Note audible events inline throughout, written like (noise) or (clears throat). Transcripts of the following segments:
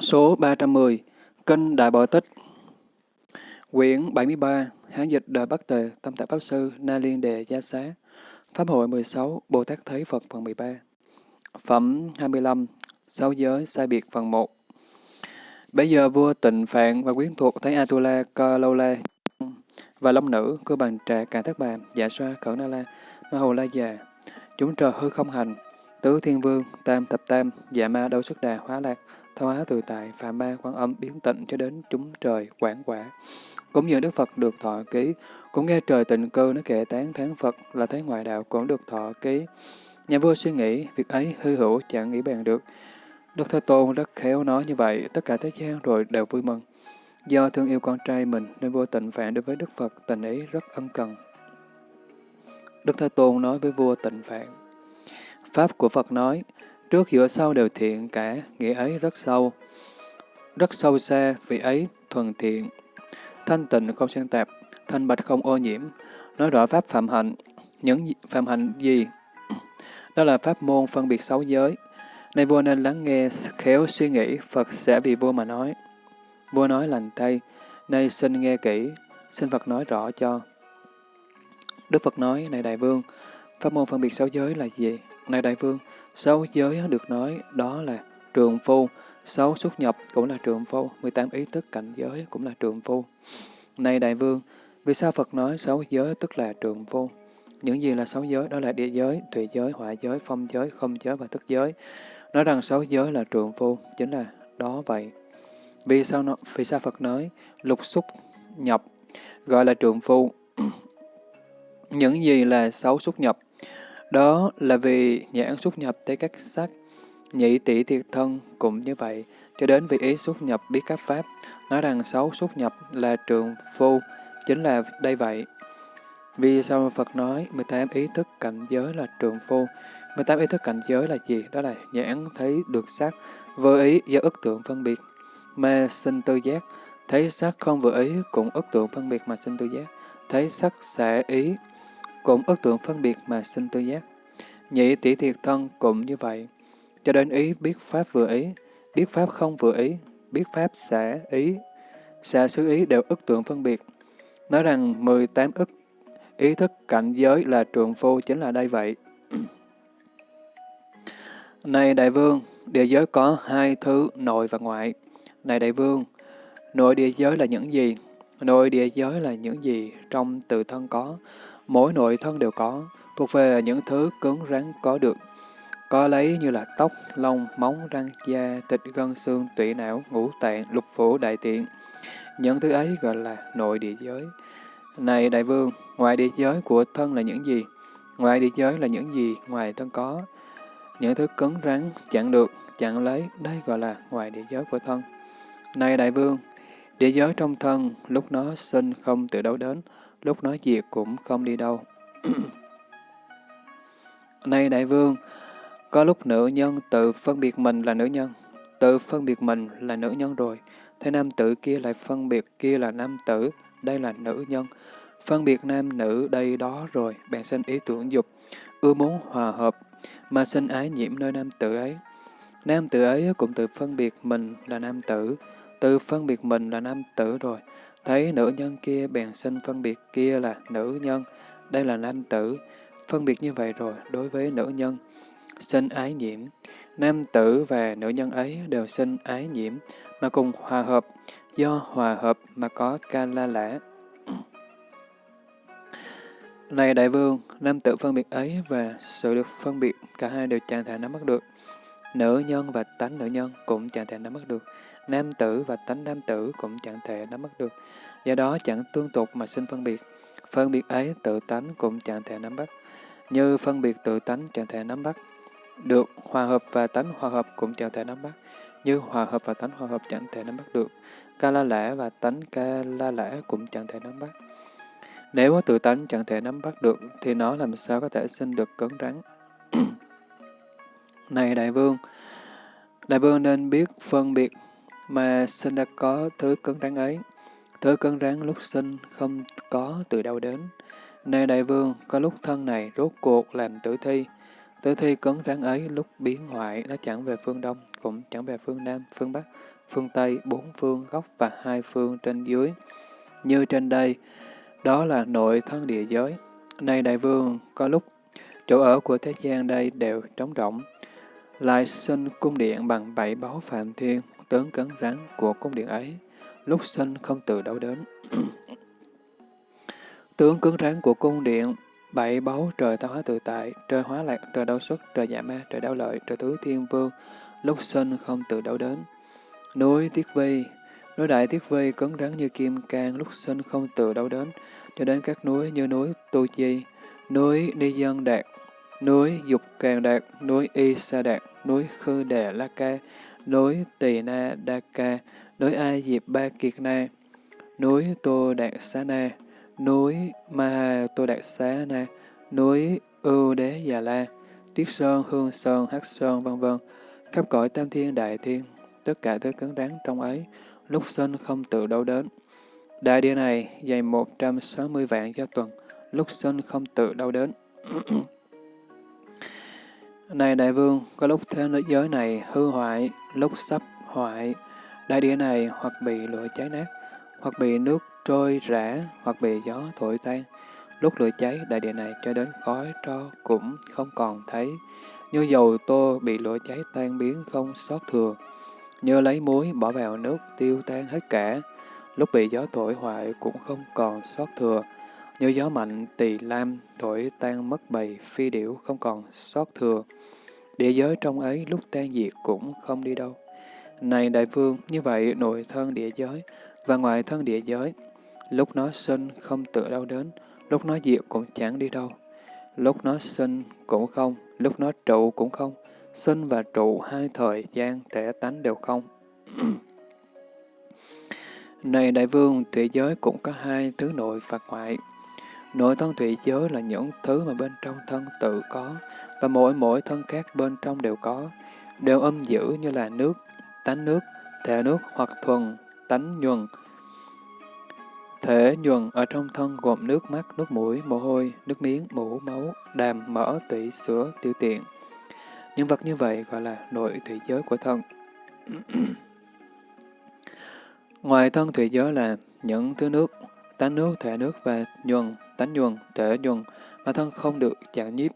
Số 310 Kinh Đại Bộ Tích. Quyển 73 Hán dịch đời Bắc Tề Tâm Tạng Pháp Sư Na Liên Đề Gia Xá. Pháp hội 16 Bồ Tát Thấy Phật phần 13 Phẩm 25 Sáu giới sai biệt phần 1 Bây giờ vua tịnh phạn và quyến thuộc thấy Atula, Ca Lâu La và long nữ cơ bàn trà Càn thất bàn, dạ xoa, Khẩn na la, ma hồ la già, chúng trời hư không hành, tứ thiên vương, tam tập tam, dạ ma đâu xuất đà, hóa lạc, thao hóa từ tại, phạm ma, quan âm, biến tịnh cho đến chúng trời, quảng quả. Cũng như Đức Phật được thọ ký, cũng nghe trời tịnh cơ nó kệ tán thán Phật là thấy ngoại đạo cũng được thọ ký. Nhà vua suy nghĩ, việc ấy hư hữu chẳng nghĩ bàn được. Đức Thế Tôn rất khéo nói như vậy, tất cả thế gian rồi đều vui mừng. Do thương yêu con trai mình nên vua tịnh phạn đối với Đức Phật tình ấy rất ân cần. Đức Thế Tôn nói với vua tịnh phạn, Pháp của Phật nói, trước giữa sau đều thiện cả, nghĩa ấy rất sâu. Rất sâu xa, vì ấy thuần thiện, thanh tịnh không xen tạp, thanh bạch không ô nhiễm, nói rõ Pháp phạm hạnh. Những phạm hạnh gì? Đó là Pháp môn phân biệt sáu giới. Này vua nên lắng nghe, khéo suy nghĩ, Phật sẽ vì vua mà nói. Vua nói lành tay, nay xin nghe kỹ, xin Phật nói rõ cho. Đức Phật nói, này đại vương, pháp môn phân biệt sáu giới là gì? Này đại vương, sáu giới được nói đó là trường phu, sáu xuất nhập cũng là trường phu, 18 ý thức cảnh giới cũng là trường phu. Này đại vương, vì sao Phật nói sáu giới tức là trường phu? Những gì là sáu giới? Đó là địa giới, thủy giới, hỏa giới, phong giới, không giới và thức giới. Nói rằng sáu giới là trường phu, chính là đó vậy. Vì sao, nó, vì sao Phật nói lục xúc nhập gọi là trường phu? (clears throat) Những gì là sáu xúc nhập? Đó là vì nhãn xúc nhập tới các sắc, nhị tỷ thiệt thân cũng như vậy, cho đến vị ý xúc nhập biết các pháp, nói rằng sáu xúc nhập là trường phu, chính là đây vậy. Vì sao Phật nói 18 ý thức cảnh giới là trường phu? 18 ý thức cảnh giới là gì? Đó là nhãn thấy được sắc, vô ý do ức tượng phân biệt, mà sinh tư giác, thấy sắc không vừa ý cũng ức tượng phân biệt mà sinh tư giác, thấy sắc xả ý cũng ước tượng phân biệt mà sinh tư giác. Nhị tỷ thiệt thân cũng như vậy, cho đến ý biết pháp vừa ý, biết pháp không vừa ý, biết pháp xả ý, xả xứ ý đều ức tượng phân biệt. Nói rằng 18 ức ý thức cảnh giới là trường phu chính là đây vậy. (clears throat) Này đại vương, địa giới có hai thứ nội và ngoại. Này đại vương, nội địa giới là những gì? Nội địa giới là những gì trong tự thân có. Mỗi nội thân đều có, thuộc về những thứ cứng rắn có được. Có lấy như là tóc, lông, móng, răng, da, thịt, gân, xương, tủy não, ngũ tạng, lục phủ, đại tiện. Những thứ ấy gọi là nội địa giới. Này đại vương, ngoài địa giới của thân là những gì? Ngoài địa giới là những gì ngoài thân có? Những thứ cứng rắn, chặn được, chặn lấy, đây gọi là ngoài địa giới của thân. Này đại vương, địa giới trong thân, lúc nó sinh không từ đâu đến, lúc nói việc cũng không đi đâu. (clears throat) Này đại vương, có lúc nữ nhân tự phân biệt mình là nữ nhân, tự phân biệt mình là nữ nhân rồi, thế nam tử kia lại phân biệt kia là nam tử, đây là nữ nhân. Phân biệt nam nữ đây đó rồi, bèn sinh ý tưởng dục, ưa muốn hòa hợp, mà sinh ái nhiễm nơi nam tử ấy. Nam tử ấy cũng tự phân biệt mình là nam tử, tự phân biệt mình là nam tử rồi. Thấy nữ nhân kia bèn sinh phân biệt kia là nữ nhân, đây là nam tử. Phân biệt như vậy rồi đối với nữ nhân, sinh ái nhiễm. Nam tử và nữ nhân ấy đều sinh ái nhiễm, mà cùng hòa hợp, do hòa hợp mà có ca la lã. (clears throat) Này đại vương, nam tử phân biệt ấy và sự được phân biệt, cả hai đều chẳng thể nắm bắt được. Nữ nhân và tánh nữ nhân cũng chẳng thể nắm bắt được. Nam tử và tánh nam tử cũng chẳng thể nắm bắt được. Do đó chẳng tương tục mà sinh phân biệt. Phân biệt ấy tự tánh cũng chẳng thể nắm bắt. Như phân biệt tự tánh chẳng thể nắm bắt. Được hòa hợp và tánh hòa hợp cũng chẳng thể nắm bắt. Như hòa hợp và tánh hòa hợp chẳng thể nắm bắt được. Ca la lẽ và tánh ca la lẽ cũng chẳng thể nắm bắt. Nếu tự tánh chẳng thể nắm bắt được, thì nó làm sao có thể sinh được cứng rắn. (coughs) Này đại vương, đại vương nên biết phân biệt mà sinh đã có thứ cứng rắn ấy. Thứ cứng rắn lúc sinh không có từ đâu đến. Này đại vương, có lúc thân này rốt cuộc làm tử thi. Tử thi cứng rắn ấy lúc biến hoại nó chẳng về phương đông, cũng chẳng về phương Nam, phương Bắc, phương Tây, bốn phương góc và hai phương trên dưới. Như trên đây, đó là nội thân địa giới. Này đại vương, có lúc chỗ ở của thế gian đây đều trống rỗng, lại sinh cung điện bằng bảy báu phạm thiên, tướng cấn rắn của cung điện ấy, lúc sinh không tự đâu đến. (clears throat) tướng cứng rắn của cung điện, bảy báu trời tạo hóa tự tại, trời hóa lạc, trời đau xuất, trời dạ ma, trời đau lợi, trời tứ thiên vương, lúc sinh không tự đâu đến. Núi Tiết Vi, núi Đại Tiết Vi cứng rắn như kim cang, lúc sinh không tự đâu đến, cho đến các núi như núi Tu Chi, núi Ni Dân Đạt, núi Dục Càng Đạt, núi Y Sa Đạt, núi Khư Đề La Ca, núi Tỳ Na Đa Ca, núi A Diệp Ba Kiệt Na, núi Tô Đạt Xá Na, núi Ma Tô Đạt Xá Na, núi Ưu Đế Già La, Tuyết Sơn, Hương Sơn, Hắc Sơn, vân vân khắp cõi tam thiên đại thiên, tất cả thứ cứng rắn trong ấy, lúc sinh không tự đâu đến. Đại địa này dày 160 vạn cho tuần, lúc sinh không tự đâu đến. (clears throat) Này đại vương, có lúc thế giới này hư hoại, lúc sắp hoại, đại địa này hoặc bị lửa cháy nát, hoặc bị nước trôi rã, hoặc bị gió thổi tan. Lúc lửa cháy, đại địa này cho đến khói tro cũng không còn thấy. Như dầu tô bị lửa cháy tan biến không sót thừa. Như lấy muối bỏ vào nước tiêu tan hết cả. Lúc bị gió thổi hoại cũng không còn sót thừa. Như gió mạnh tỳ lam thổi tan mất bầy phi điểu không còn sót thừa. Địa giới trong ấy lúc tan diệt cũng không đi đâu. Này đại vương, như vậy nội thân địa giới và ngoại thân địa giới, lúc nó sinh không tự đâu đến, lúc nó diệt cũng chẳng đi đâu. Lúc nó sinh cũng không, lúc nó trụ cũng không. Sinh và trụ hai thời gian thể tánh đều không. (clears throat) Này đại vương, thủy giới cũng có hai thứ nội và ngoại. Nội thân thủy giới là những thứ mà bên trong thân tự có, và mỗi mỗi thân khác bên trong đều có, đều âm giữ như là nước, tánh nước, thể nước hoặc thuần, tánh nhuần. Thể nhuần ở trong thân gồm nước mắt, nước mũi, mồ hôi, nước miếng, mũ, máu, đàm, mỡ, tủy, sữa, tiêu tiện. Những vật như vậy gọi là nội thủy giới của thân. (clears throat) Ngoài thân thủy giới là những thứ nước, tánh nước, thể nước và nhuần, tánh nhuần, thể nhuần mà thân không được chạm nhiếp.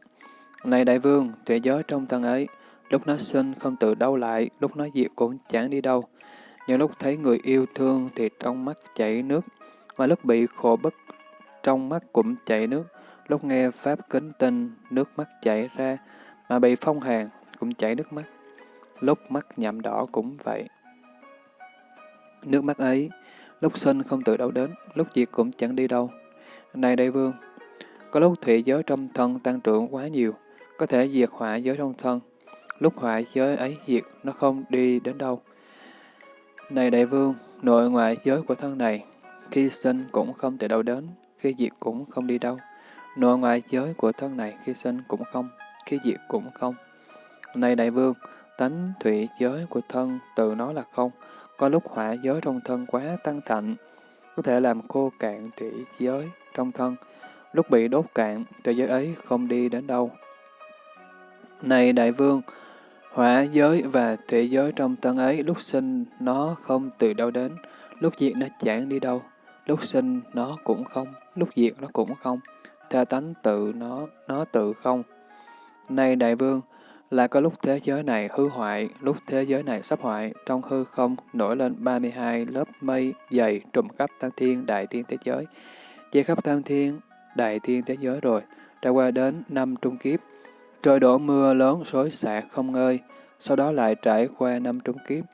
Này đại vương, tuệ giới trong thân ấy, lúc nó sinh không tự đâu lại, lúc nó diệt cũng chẳng đi đâu. Những lúc thấy người yêu thương thì trong mắt chảy nước, mà lúc bị khổ bức trong mắt cũng chảy nước, lúc nghe Pháp kính tinh, nước mắt chảy ra, mà bị phong hàn cũng chảy nước mắt, lúc mắt nhậm đỏ cũng vậy. Nước mắt ấy, lúc sinh không tự đâu đến, lúc diệt cũng chẳng đi đâu. Này đại vương, có lúc thủy giới trong thân tăng trưởng quá nhiều, có thể diệt hỏa giới trong thân, lúc hỏa giới ấy diệt nó không đi đến đâu. Này đại vương, nội ngoại giới của thân này, khi sinh cũng không tự đâu đến, khi diệt cũng không đi đâu. Nội ngoại giới của thân này khi sinh cũng không, khi diệt cũng không. Này đại vương, tánh thủy giới của thân từ nó là không, có lúc hỏa giới trong thân quá tăng thạnh, có thể làm khô cạn thủy giới trong thân, lúc bị đốt cạn, thủy giới ấy không đi đến đâu. Này đại vương, hỏa giới và thủy giới trong thân ấy lúc sinh nó không từ đâu đến, lúc diệt nó chẳng đi đâu, lúc sinh nó cũng không, lúc diệt nó cũng không, theo tánh tự nó, nó tự không. Này đại vương, là có lúc thế giới này hư hoại, lúc thế giới này sắp hoại, trong hư không nổi lên 32 lớp mây dày trùm khắp tam thiên đại thiên thế giới, che khắp tam thiên đại thiên thế giới rồi, trải qua đến năm trung kiếp, trời đổ mưa lớn xối xả không ngơi, sau đó lại trải qua năm trung kiếp,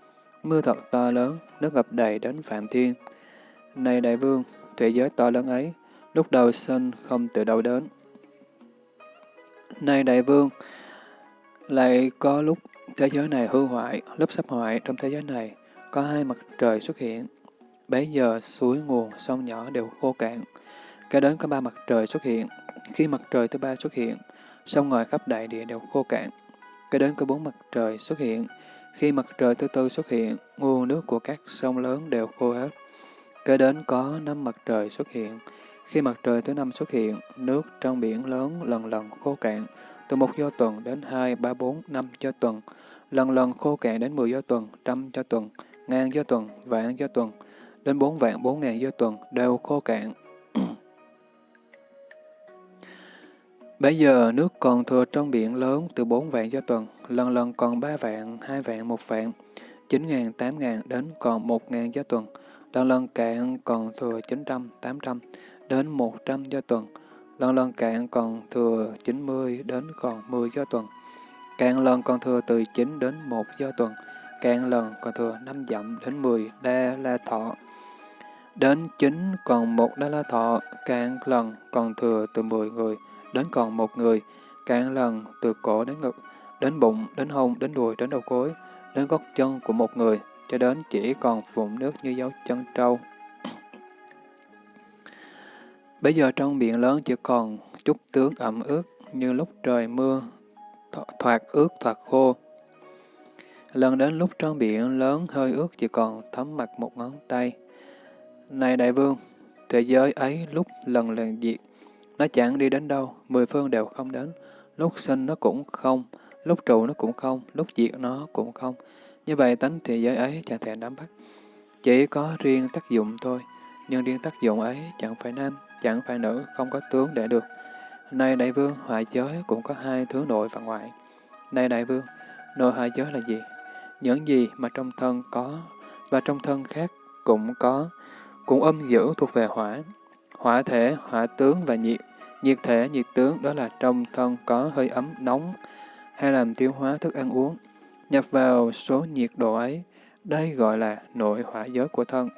mưa thật to lớn, nước ngập đầy đến phạm thiên. Này đại vương, thế giới to lớn ấy, lúc đầu sinh không từ đâu đến. Này đại vương, lại có lúc thế giới này hư hoại, lúc sắp hoại trong thế giới này, có hai mặt trời xuất hiện. Bấy giờ suối nguồn, sông nhỏ đều khô cạn. Kế đến có ba mặt trời xuất hiện. Khi mặt trời thứ ba xuất hiện, sông ngòi khắp đại địa đều khô cạn. Kế đến có bốn mặt trời xuất hiện. Khi mặt trời thứ tư xuất hiện, nguồn nước của các sông lớn đều khô hết. Kế đến có năm mặt trời xuất hiện. Khi mặt trời thứ năm xuất hiện, nước trong biển lớn lần lần khô cạn, từ một do tuần đến hai ba bốn năm do tuần, lần lần khô cạn đến mười do tuần, trăm do tuần, ngàn do tuần, vạn do tuần, đến bốn vạn bốn ngàn do tuần đều khô cạn. (clears throat) Bây giờ nước còn thừa trong biển lớn từ bốn vạn do tuần, lần lần còn ba vạn, hai vạn, một vạn, chín ngàn, tám ngàn đến còn một ngàn do tuần, lần lần cạn còn thừa chín trăm, tám trăm đến một trăm do tuần, lần lần cạn còn thừa 90 đến còn 10 do tuần, cạn lần còn thừa từ 9 đến 1 do tuần, cạn lần còn thừa 5 dặm đến 10 đa la thọ. Đến 9 còn 1 đa la thọ, cạn lần còn thừa từ 10 người đến còn một người, cạn lần từ cổ đến ngực, đến bụng, đến hông, đến đùi, đến đầu gối, đến gót chân của một người, cho đến chỉ còn vụn nước như dấu chân trâu. Bây giờ trong biển lớn chỉ còn chút tướng ẩm ướt như lúc trời mưa, thoạt ướt thoạt khô. Lần đến lúc trong biển lớn hơi ướt chỉ còn thấm mặt một ngón tay. Này đại vương, thế giới ấy lúc lần lần diệt, nó chẳng đi đến đâu, mười phương đều không đến. Lúc sinh nó cũng không, lúc trụ nó cũng không, lúc diệt nó cũng không. Như vậy tánh thế giới ấy chẳng thể nắm bắt. Chỉ có riêng tác dụng thôi, nhưng riêng tác dụng ấy chẳng phải nên chẳng phải nữ, không có tướng để được. Này đại vương, hoại giới cũng có hai thứ nội và ngoại. Này đại vương, nội hoại giới là gì? Những gì mà trong thân có và trong thân khác cũng có, cũng âm giữ thuộc về hỏa. Hỏa thể, hỏa tướng và nhiệt. Nhiệt thể, nhiệt tướng đó là trong thân có hơi ấm, nóng, hay làm tiêu hóa thức ăn uống. Nhập vào số nhiệt độ ấy, đây gọi là nội hỏa giới của thân.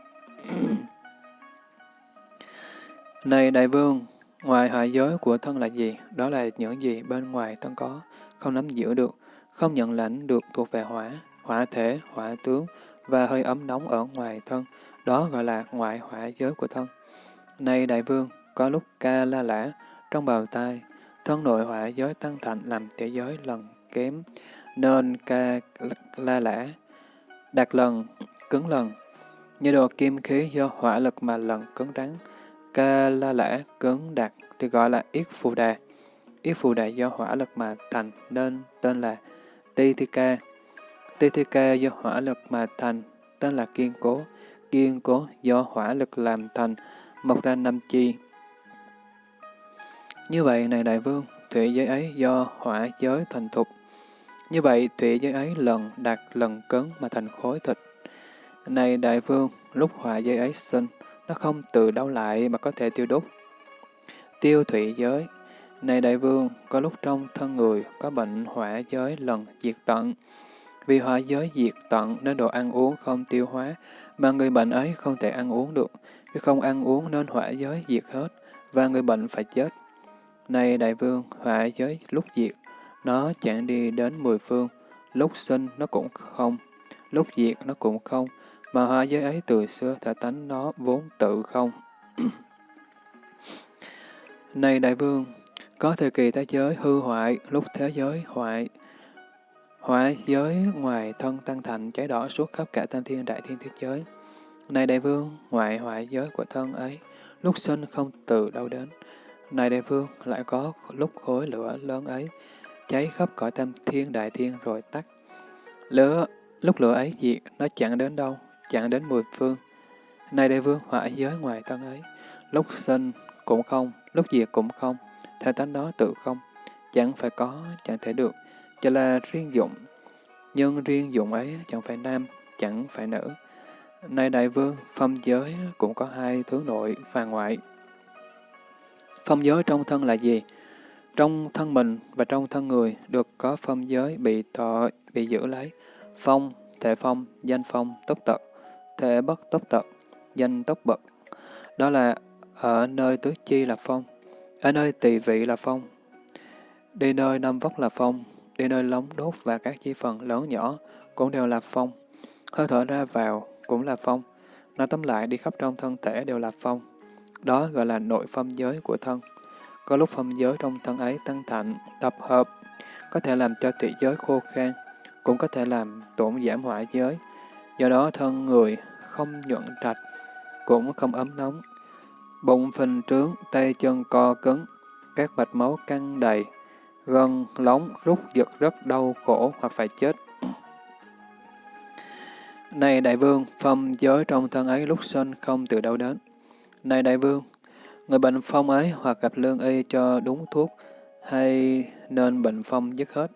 Này đại vương, ngoài hạ giới của thân là gì? Đó là những gì bên ngoài thân có, không nắm giữ được, không nhận lãnh được thuộc về hỏa, hỏa thể, hỏa tướng và hơi ấm nóng ở ngoài thân. Đó gọi là ngoại hỏa giới của thân. Này đại vương, có lúc ca la lã trong bào tai, thân nội hỏa giới tăng thành làm thể giới lần kém, nên ca la lã, đạt lần, cứng lần. Như đồ kim khí do hỏa lực mà lần cứng rắn, ca la lã cứng đạt thì gọi là yết phù đà. Yết phù đà do hỏa lực mà thành nên tên là ti thi ca. Ti thi ca do hỏa lực mà thành tên là kiên cố. Kiên cố do hỏa lực làm thành mọc ra năm chi. Như vậy, này đại vương, thủy giới ấy do hỏa giới thành thục. Như vậy, thủy giới ấy lần đạt lần cứng mà thành khối thịt. Này đại vương, lúc hỏa giới ấy sinh, nó không từ đâu lại mà có thể tiêu đốt. Tiêu thủy giới Này đại vương, có lúc trong thân người có bệnh hỏa giới lần diệt tận. Vì hỏa giới diệt tận nên đồ ăn uống không tiêu hóa, mà người bệnh ấy không thể ăn uống được. Khi không ăn uống nên hỏa giới diệt hết, và người bệnh phải chết. Này đại vương, hỏa giới lúc diệt, nó chẳng đi đến mười phương, lúc sinh nó cũng không, lúc diệt nó cũng không, mà hoa giới ấy từ xưa thể tánh nó vốn tự không. (clears throat) Này đại vương, có thời kỳ thế giới hư hoại, lúc thế giới hoại, hoại giới ngoài thân tăng thành cháy đỏ suốt khắp cả tam thiên đại thiên thế giới. Này đại vương, ngoại hoại giới của thân ấy, lúc sinh không từ đâu đến. Này đại vương, lại có lúc khối lửa lớn ấy, cháy khắp cõi tam thiên đại thiên rồi tắt. Lửa, lúc lửa ấy diệt, nó chẳng đến đâu, chẳng đến mười phương. nay đại vương, hỏa giới ngoài thân ấy, lúc sinh cũng không, lúc diệt cũng không, theo tánh đó tự không, chẳng phải có, chẳng thể được, chỉ là riêng dụng. Nhưng riêng dụng ấy chẳng phải nam, chẳng phải nữ. nay đại vương, phong giới cũng có hai thứ nội và ngoại. Phong giới trong thân là gì? Trong thân mình và trong thân người được có phong giới bị thọ, bị giữ lấy. Phong, thể phong, danh phong, tốc tật, thể bất tốc tật, danh tốc bậc. Đó là ở nơi tứ chi là phong, ở nơi tỳ vị là phong, đi nơi năm vóc là phong, đi nơi lóng đốt và các chi phần lớn nhỏ cũng đều là phong. Hơi thở ra vào cũng là phong. Nói tóm lại, đi khắp trong thân thể đều là phong. Đó gọi là nội phong giới của thân. Có lúc phong giới trong thân ấy tăng thạnh, tập hợp, có thể làm cho tụy giới khô khan, cũng có thể làm tổn giảm hỏa giới. Do đó thân người không nhuận trạch, cũng không ấm nóng. Bụng phình trướng, tay chân co cứng, các mạch máu căng đầy, gân, lóng, rút giật rất đau khổ hoặc phải chết. Này đại vương, phong giới trong thân ấy lúc sinh không từ đâu đến. Này đại vương, người bệnh phong ấy hoặc gặp lương y cho đúng thuốc, hay nên bệnh phong dứt hết.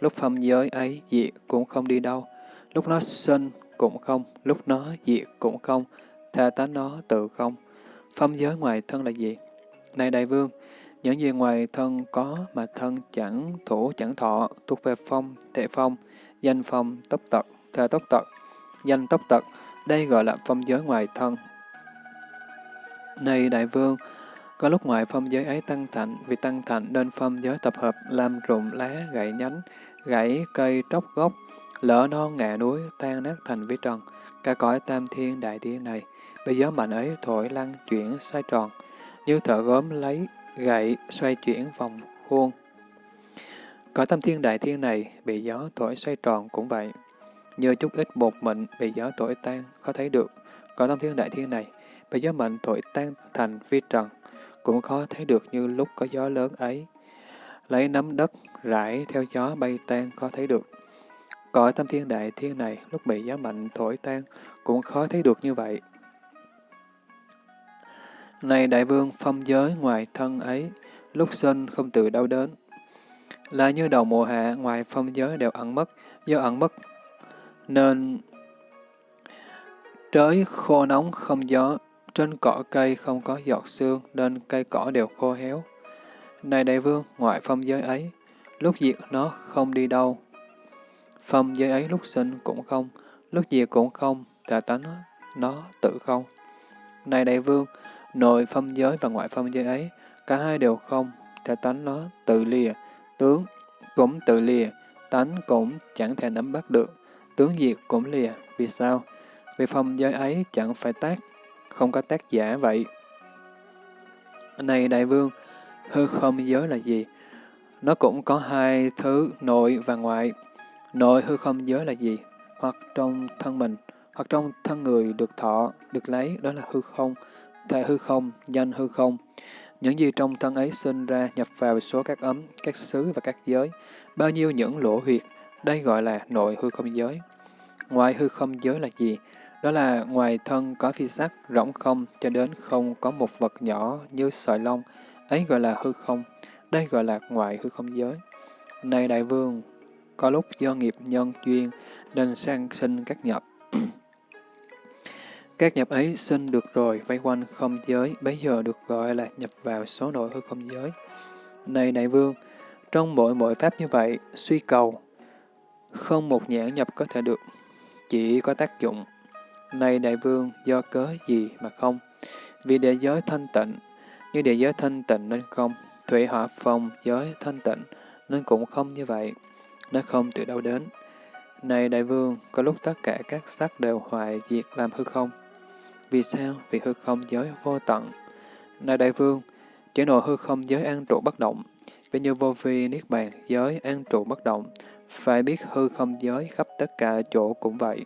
Lúc phong giới ấy diệt cũng không đi đâu, lúc nó sinh cũng không, lúc nó diệt cũng không, tha tánh nó tự không. Phong giới ngoài thân là gì? Này đại vương, những gì ngoài thân có mà thân chẳng thủ chẳng thọ, thuộc về phong, thể phong, danh phong, tốc tật, thể tốc tật, danh tốc tật, đây gọi là phong giới ngoài thân. Này đại vương, có lúc ngoại phong giới ấy tăng thạnh, vì tăng thạnh nên phong giới tập hợp làm rụng lá, gãy nhánh, gãy cây tróc gốc, lỡ non ngạ núi, tan nát thành vi trần. Cả cõi tam thiên đại thiên này, bây gió mạnh ấy thổi lăn chuyển xoay tròn, như thợ gốm lấy gậy xoay chuyển vòng khuôn. Cõi tam thiên đại thiên này bị gió thổi xoay tròn cũng vậy. Như chút ít bột mịn bị gió thổi tan, khó thấy được. Cõi tam thiên đại thiên này bị gió mạnh thổi tan thành vi trần, cũng khó thấy được như lúc có gió lớn ấy. Lấy nắm đất rải theo gió bay tan khó thấy được. Cõi tam thiên đại thiên này lúc bị gió mạnh thổi tan cũng khó thấy được như vậy. Này đại vương phong giới ngoài thân ấy, lúc sinh không từ đâu đến. Là như đầu mùa hạ ngoài phong giới đều ẩn mất, do ẩn mất nên trời khô nóng không gió, trên cỏ cây không có giọt sương nên cây cỏ đều khô héo. Này đại vương, ngoại phong giới ấy, lúc diệt nó không đi đâu. Phong giới ấy lúc sinh cũng không, lúc diệt cũng không, tà tánh nó, tự không. Này đại vương, nội phong giới và ngoại phong giới ấy, cả hai đều không, tà tánh nó tự lìa, tướng cũng tự lìa, tánh cũng chẳng thể nắm bắt được, tướng diệt cũng lìa. Vì sao? Vì phong giới ấy chẳng phải tác, không có tác giả vậy. Này đại vương, hư không giới là gì? Nó cũng có hai thứ nội và ngoại. Nội hư không giới là gì? Hoặc trong thân mình, hoặc trong thân người được thọ, được lấy, đó là hư không. Thể hư không, danh hư không. Những gì trong thân ấy sinh ra nhập vào số các ấm, các xứ và các giới. Bao nhiêu những lỗ huyệt, đây gọi là nội hư không giới. Ngoài hư không giới là gì? Đó là ngoài thân có phi sắc, rỗng không, cho đến không có một vật nhỏ như sợi lông, ấy gọi là hư không. Đây gọi là ngoại hư không giới. Này đại vương, có lúc do nghiệp nhân duyên nên sang sinh các nhập. (clears throat) các nhập ấy sinh được rồi, vây quanh không giới, bấy giờ được gọi là nhập vào số nội hư không giới. Này đại vương, trong mỗi mỗi pháp như vậy, suy cầu, không một nhãn nhập có thể được, chỉ có tác dụng. Này đại vương, do cớ gì mà không? Vì địa giới thanh tịnh, như địa giới thanh tịnh nên không, thủy hỏa phong giới thanh tịnh, nên cũng không như vậy. Nó không từ đâu đến. Này đại vương, có lúc tất cả các sắc đều hoại diệt làm hư không. Vì sao? Vì hư không giới vô tận. Này đại vương, chỉ nội hư không giới an trụ bất động, vì như vô vi niết bàn giới an trụ bất động, phải biết hư không giới khắp tất cả chỗ cũng vậy.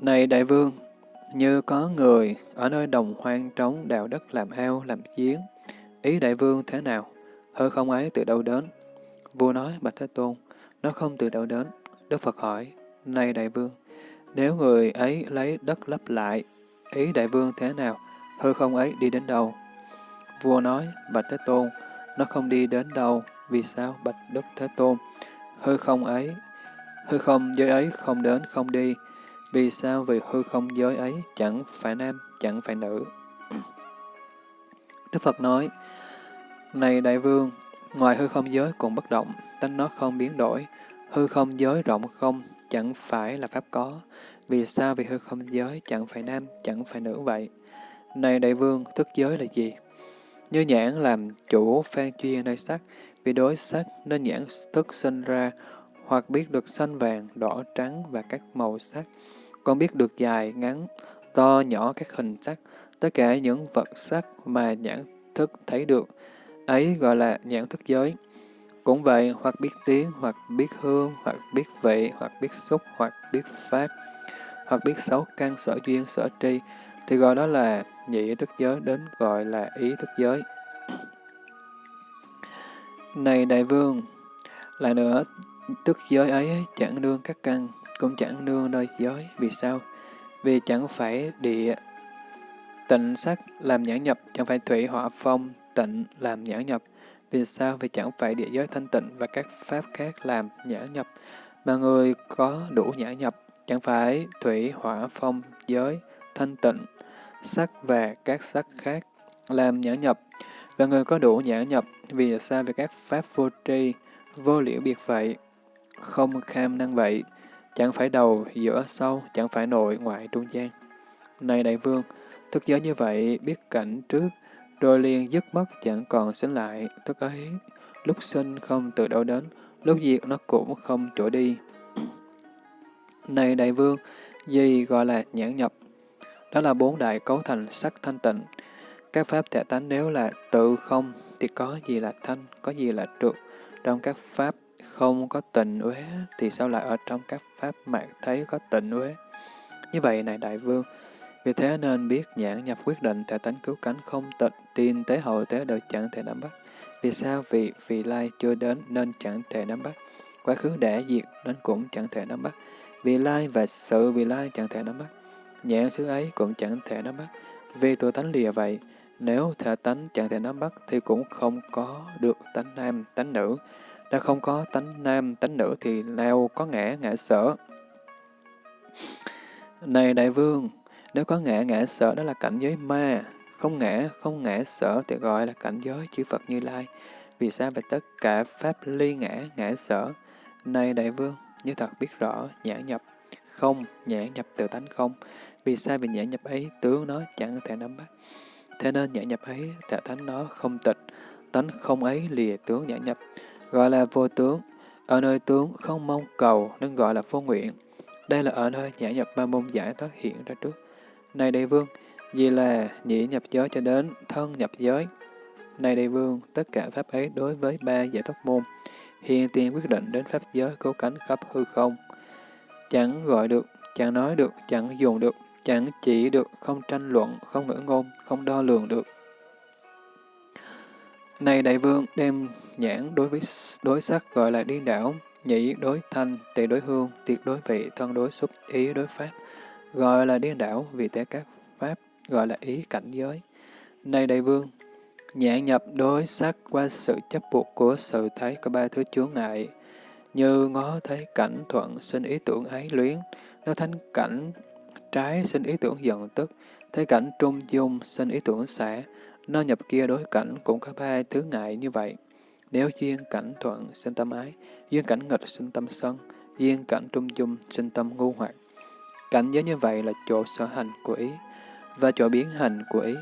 Này đại vương, như có người ở nơi đồng hoang trống đào đất làm ao, làm giếng, ý đại vương thế nào? Hư không ấy từ đâu đến? Vua nói, Bạch Thế Tôn, nó không từ đâu đến. Đức Phật hỏi, này đại vương, nếu người ấy lấy đất lấp lại, ý đại vương thế nào? Hư không ấy đi đến đâu? Vua nói, Bạch Thế Tôn, nó không đi đến đâu. Vì sao, Bạch Đức Thế Tôn? Hư không ấy, hư không giới ấy không đến, không đi. Vì sao? Vì hư không giới ấy chẳng phải nam, chẳng phải nữ. Đức Phật nói, Này đại vương, ngoài hư không giới cũng bất động, tánh nó không biến đổi. Hư không giới rộng không, chẳng phải là pháp có. Vì sao? Vì hư không giới chẳng phải nam, chẳng phải nữ vậy. Này đại vương, thức giới là gì? Như nhãn làm chủ phan chuyên nơi sắc, vì đối sắc nên nhãn thức sinh ra, hoặc biết được xanh vàng, đỏ trắng và các màu sắc, còn biết được dài, ngắn, to, nhỏ các hình sắc, tất cả những vật sắc mà nhãn thức thấy được, ấy gọi là nhãn thức giới. Cũng vậy, hoặc biết tiếng, hoặc biết hương, hoặc biết vị, hoặc biết xúc, hoặc biết pháp, hoặc biết sáu căn sở duyên sở tri, thì gọi đó là nhị thức giới đến gọi là ý thức giới. Này đại vương, lại nữa, tức giới ấy chẳng đương các căn, cũng chẳng nương nơi giới. Vì sao? Vì chẳng phải địa tịnh sắc làm nhãn nhập, chẳng phải thủy hỏa phong tịnh làm nhãn nhập. Vì sao? Vì chẳng phải địa giới thanh tịnh và các pháp khác làm nhãn nhập, mà người có đủ nhãn nhập, chẳng phải thủy hỏa phong giới thanh tịnh, sắc và các sắc khác làm nhãn nhập, và người có đủ nhãn nhập, vì sao? Vì các pháp vô tri, vô liễu biệt vậy, không kham năng vậy, chẳng phải đầu, giữa, sau, chẳng phải nội, ngoại, trung gian. Này đại vương, thức giới như vậy, biết cảnh trước, rồi liền dứt mất chẳng còn sinh lại, tức ấy, lúc sinh không từ đâu đến, lúc diệt nó cũng không chỗ đi. (clears throat) Này đại vương, gì gọi là nhãn nhập? Đó là bốn đại cấu thành sắc thanh tịnh. Các pháp thể tánh nếu là tự không, thì có gì là thanh, có gì là trượt. Trong các pháp không có tình uế, thì sao lại ở trong các pháp mạng thấy có tình uế? Như vậy này đại vương, vì thế nên biết nhãn nhập quyết định thể tánh cứu cánh không tịch, tiên tế hậu tế đều chẳng thể nắm bắt. Vì sao? Vì vị lai chưa đến nên chẳng thể nắm bắt. Quá khứ đã diệt nên cũng chẳng thể nắm bắt. Vì lai và sự vì lai chẳng thể nắm bắt. Nhãn xứ ấy cũng chẳng thể nắm bắt. Vì tự tánh lìa vậy, nếu thể tánh chẳng thể nắm bắt thì cũng không có được tánh nam, tánh nữ. Đã không có tánh nam, tánh nữ thì nào có ngã, ngã sở. Này đại vương, nếu có ngã, ngã sở đó là cảnh giới ma, không ngã, không ngã sở thì gọi là cảnh giới chư Phật Như Lai. Vì sao về tất cả pháp ly ngã, ngã sở? Này đại vương, như thật biết rõ, nhãn nhập, không, nhãn nhập từ tánh không. Vì sao vì nhãn nhập ấy, tướng nó chẳng thể nắm bắt. Thế nên nhãn nhập ấy, thể tánh nó không tịch, tánh không ấy lìa tướng nhãn nhập, gọi là vô tướng. Ở nơi tướng không mong cầu nên gọi là vô nguyện. Đây là ở nơi nhãn nhập ba môn giải thoát hiện ra trước. Này đại vương, vì là nhị nhập giới cho đến thân nhập giới. Này đại vương, tất cả pháp ấy đối với ba giải thoát môn, hiện tiền quyết định đến pháp giới cố cánh khắp hư không. Chẳng gọi được, chẳng nói được, chẳng dùng được, chẳng chỉ được, không tranh luận, không ngữ ngôn, không đo lường được. Này đại vương, đem nhãn đối với đối sắc gọi là điên đảo, nhị đối thanh, tỳ đối hương, tiệt đối vị, thân đối xúc, ý đối pháp, gọi là điên đảo, vì thế các pháp gọi là ý cảnh giới. Này đại vương, nhãn nhập đối sắc qua sự chấp buộc của sự thấy có ba thứ chướng ngại, như ngó thấy cảnh thuận sinh ý tưởng ái luyến, nó thánh cảnh trái sinh ý tưởng giận tức, thấy cảnh trung dung sinh ý tưởng xả, nó nhập kia đối cảnh cũng có ba thứ ngại như vậy. Nếu duyên cảnh thuận sinh tâm ái, duyên cảnh nghịch sinh tâm sân, duyên cảnh trung dung sinh tâm ngu hoặc. Cảnh giới như vậy là chỗ sở hành của ý, và chỗ biến hành của ý,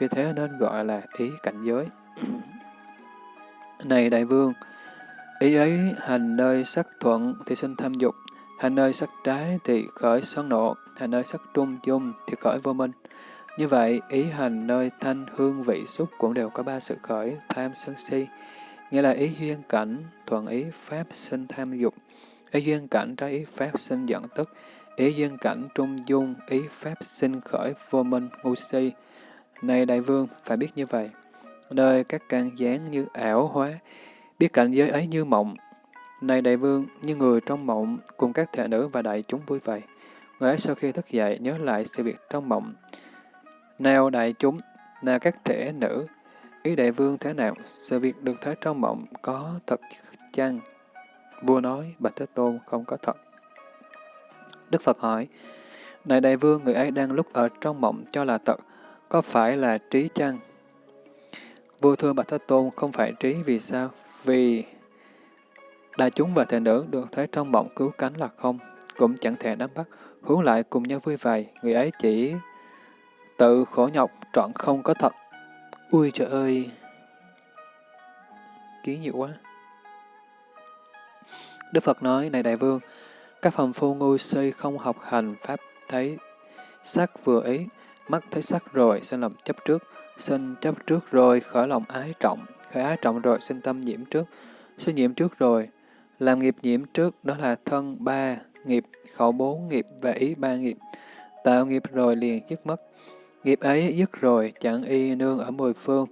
vì thế nên gọi là ý cảnh giới. Này đại vương, ý ấy hành nơi sắc thuận thì sinh tham dục, hành nơi sắc trái thì khởi sân nộ, hành nơi sắc trung dung thì khởi vô minh. Như vậy, ý hành nơi thanh hương vị xúc cũng đều có ba sự khởi tham sân si, nghĩa là ý duyên cảnh, thuận ý pháp sinh tham dục, ý duyên cảnh trái ý pháp sinh giận tức, ý dân cảnh trung dung, ý pháp sinh khởi vô minh, ngu si. Này đại vương, phải biết như vậy. Nơi các căn gián như ảo hóa, biết cảnh giới ấy như mộng. Này đại vương, như người trong mộng, cùng các thể nữ và đại chúng vui vậy. Người ấy sau khi thức dậy nhớ lại sự việc trong mộng. Nào đại chúng, nào các thể nữ, ý đại vương thế nào, sự việc được thấy trong mộng có thật chăng? Vua nói, Bạch Thế Tôn không có thật. Đức Phật hỏi, Này đại vương, người ấy đang lúc ở trong mộng cho là thật, có phải là trí chăng? Vua thưa Bạch Thế Tôn không phải trí vì sao? Vì đại chúng và thể nữ được thấy trong mộng cứu cánh là không, cũng chẳng thể nắm bắt, hướng lại cùng nhau vui vầy, người ấy chỉ tự khổ nhọc, trọn không có thật. Ui trời ơi! Ký nhiều quá. Đức Phật nói, này đại vương, các phàm phu ngu si không học hành pháp thấy sắc vừa ý, mắt thấy sắc rồi, sinh lòng chấp trước, sinh chấp trước rồi, khởi lòng ái trọng, khởi ái trọng rồi, sinh tâm nhiễm trước, sinh nhiễm trước rồi, làm nghiệp nhiễm trước, đó là thân ba nghiệp, khẩu bốn nghiệp và ý ba nghiệp. Tạo nghiệp rồi liền dứt mất. Nghiệp ấy dứt rồi, chẳng y nương ở mười phương.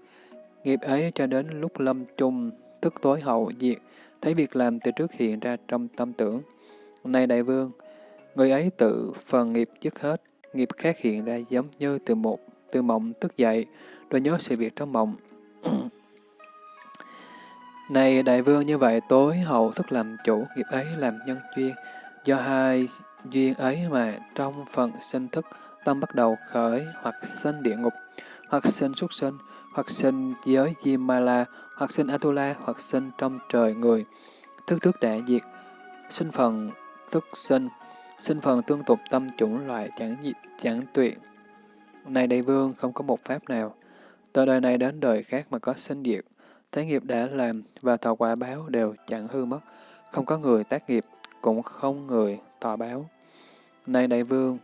Nghiệp ấy cho đến lúc lâm chung, tức tối hậu diệt, thấy việc làm từ trước hiện ra trong tâm tưởng. Này đại vương, Người ấy tự phần nghiệp dứt hết, nghiệp khác hiện ra giống như từ một từ mộng thức dậy, rồi nhớ sự việc trong mộng. (clears throat) Này đại vương như vậy tối hậu thức làm chủ nghiệp ấy làm nhân duyên, do hai duyên ấy mà trong phần sinh thức tâm bắt đầu khởi hoặc sinh địa ngục, hoặc sinh súc sinh, hoặc sinh giới Jimala, hoặc sinh Atula, hoặc sinh trong trời người. Thức trước đại diệt, sinh phần thức sinh, sinh phần tương tục tâm chủng loại chẳng chẳng tuyệt. Này đại vương, không có một pháp nào, từ đời này đến đời khác mà có sinh diệt, thế nghiệp đã làm và thọ quả báo đều chẳng hư mất, không có người tác nghiệp, cũng không người thọ báo. Này đại vương,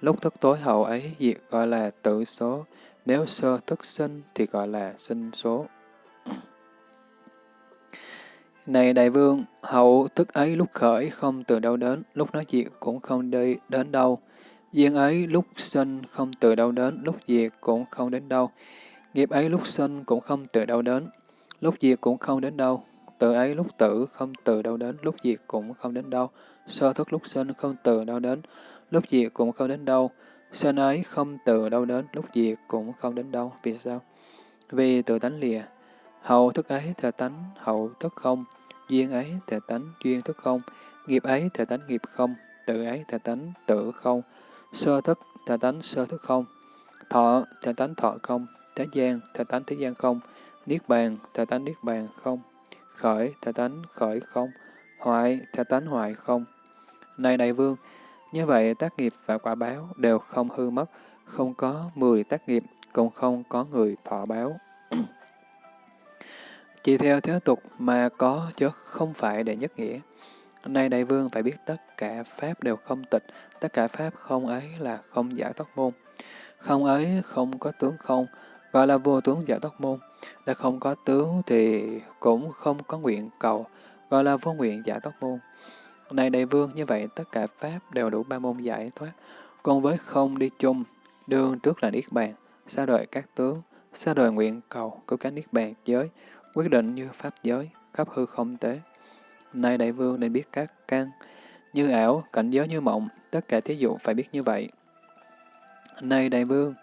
lúc thức tối hậu ấy diệt gọi là tự số, nếu sơ thức sinh thì gọi là sinh số. Này đại vương, hậu thức ấy lúc khởi không từ đâu đến, lúc nói diệt cũng không đi đến đâu. Duyên ấy lúc sinh không từ đâu đến, lúc diệt cũng không đến đâu. Nghiệp ấy lúc sinh cũng không từ đâu đến, lúc diệt cũng không đến đâu. Tự ấy lúc tử không từ đâu đến, lúc diệt cũng không đến đâu. Sơ thức lúc sinh không từ đâu đến, lúc diệt cũng không đến đâu. Sinh ấy không từ đâu đến, lúc diệt cũng không đến đâu. Vì sao? Vì tự tánh lìa. Hậu thức ấy là tánh, hậu thức không. Duyên ấy thể tánh, duyên thức không. Nghiệp ấy thể tánh, nghiệp không. Tự ấy thể tánh, tự không. Sơ thức thể tánh, sơ thức không. Thọ thể tánh, thọ không. Thế gian thể tánh, thế gian không. Niết bàn thể tánh, niết bàn không. Khởi thể tánh, khởi không. Hoại thể tánh, hoại không. Này đại vương, như vậy, tác nghiệp và quả báo đều không hư mất, không có mười tác nghiệp, cũng không có người thọ báo. Chỉ theo thế tục mà có chứ không phải để nhất nghĩa. Nay đại vương phải biết tất cả pháp đều không tịch, tất cả pháp không ấy là không giải thoát môn. Không ấy không có tướng không, gọi là vô tướng giải thoát môn. Đã không có tướng thì cũng không có nguyện cầu, gọi là vô nguyện giải thoát môn. Này đại vương, như vậy tất cả Pháp đều đủ ba môn giải thoát, còn với không đi chung, đường trước là Niết Bàn, xa đời các tướng, xa đời nguyện cầu, cứu cánh Niết Bàn giới, quyết định như Pháp giới, khắp hư không tế. Này đại vương nên biết các căn, như ảo, cảnh giới như mộng, tất cả thí dụ phải biết như vậy. Này đại vương,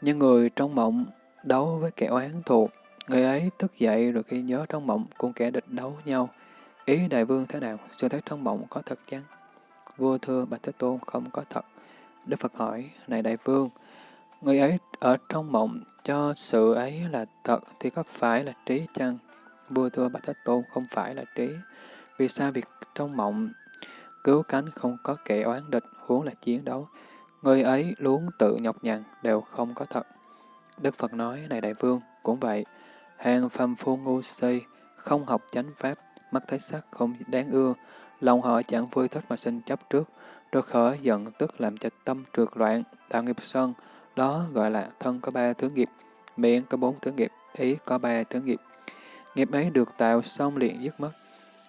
như người trong mộng đấu với kẻ oán thù, người ấy thức dậy rồi khi nhớ trong mộng cùng kẻ địch đấu nhau, Ý đại vương thế nào? Sự thấy trong mộng có thật chăng? Vua thưa Bạch Thế Tôn không có thật. Đức Phật hỏi, này đại vương, người ấy ở trong mộng cho sự ấy là thật thì có phải là trí chăng? Vua thưa Bạch Thế Tôn không phải là trí. Vì sao việc trong mộng cứu cánh không có kẻ oán địch, huống là chiến đấu? Người ấy luôn tự nhọc nhằn đều không có thật. Đức Phật nói, này đại vương, cũng vậy. Hàng phàm phu ngu si, không học chánh pháp, mắt thấy sắc không đáng ưa, lòng họ chẳng vui thích mà sinh chấp trước, rồi khởi giận tức làm cho tâm trượt loạn, tạo nghiệp sân, đó gọi là thân có ba thứ nghiệp, miệng có bốn thứ nghiệp, ý có ba thứ nghiệp. Nghiệp ấy được tạo xong liền dứt mất.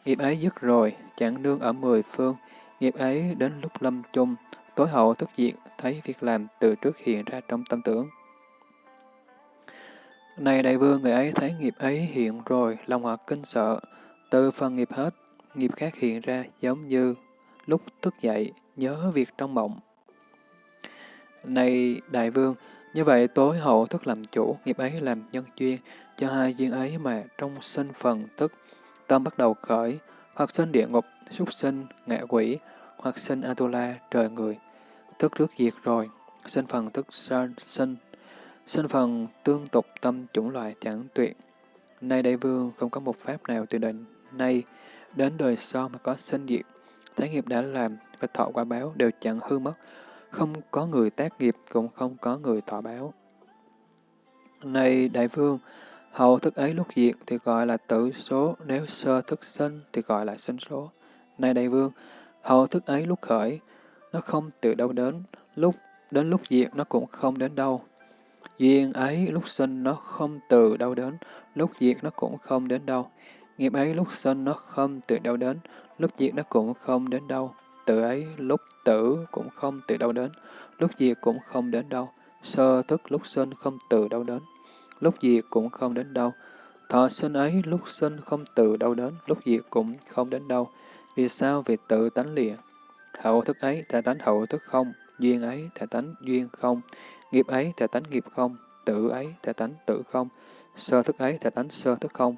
Nghiệp ấy dứt rồi, chẳng nương ở mười phương, nghiệp ấy đến lúc lâm chung, tối hậu thức diệt, thấy việc làm từ trước hiện ra trong tâm tưởng. Này đại vương, người ấy thấy nghiệp ấy hiện rồi, lòng họ kinh sợ, từ phần nghiệp hết, nghiệp khác hiện ra giống như lúc thức dậy, nhớ việc trong mộng. Này đại vương, như vậy tối hậu thức làm chủ, nghiệp ấy làm nhân duyên, cho hai duyên ấy mà trong sinh phần thức, tâm bắt đầu khởi, hoặc sinh địa ngục, súc sinh, ngạ quỷ, hoặc sinh Atula, trời người. Thức trước diệt rồi, sinh phần thức sinh, sinh phần tương tục tâm chủng loại chẳng tuyệt. Nay đại vương không có một pháp nào từ định nay đến đời sau mà có sinh diệt, thế nghiệp đã làm và thọ quả báo đều chẳng hư mất, không có người tác nghiệp cũng không có người thọ báo. Này đại vương, hậu thức ấy lúc diệt thì gọi là tử số, nếu sơ thức sinh thì gọi là sinh số. Này đại vương, hậu thức ấy lúc khởi, nó không từ đâu đến, lúc đến lúc diệt nó cũng không đến đâu. Duyên ấy lúc sinh nó không từ đâu đến, lúc diệt nó cũng không đến đâu. Nghiệp ấy lúc sinh nó không từ đâu đến, lúc diệt nó cũng không đến đâu. Tự ấy lúc tử cũng không từ đâu đến, lúc diệt cũng không đến đâu. Sơ thức lúc sinh không từ đâu đến, lúc diệt cũng không đến đâu. Thọ sinh ấy lúc sinh không từ đâu đến, lúc diệt cũng không đến đâu. Vì sao? Vì tự tánh lìa. Hậu thức ấy, thể tánh hậu thức không. Duyên ấy, thể tánh duyên không. Nghiệp ấy, thể tánh nghiệp không. tự ấy, thể tánh tự không. Sơ thức ấy, thể tánh sơ thức không.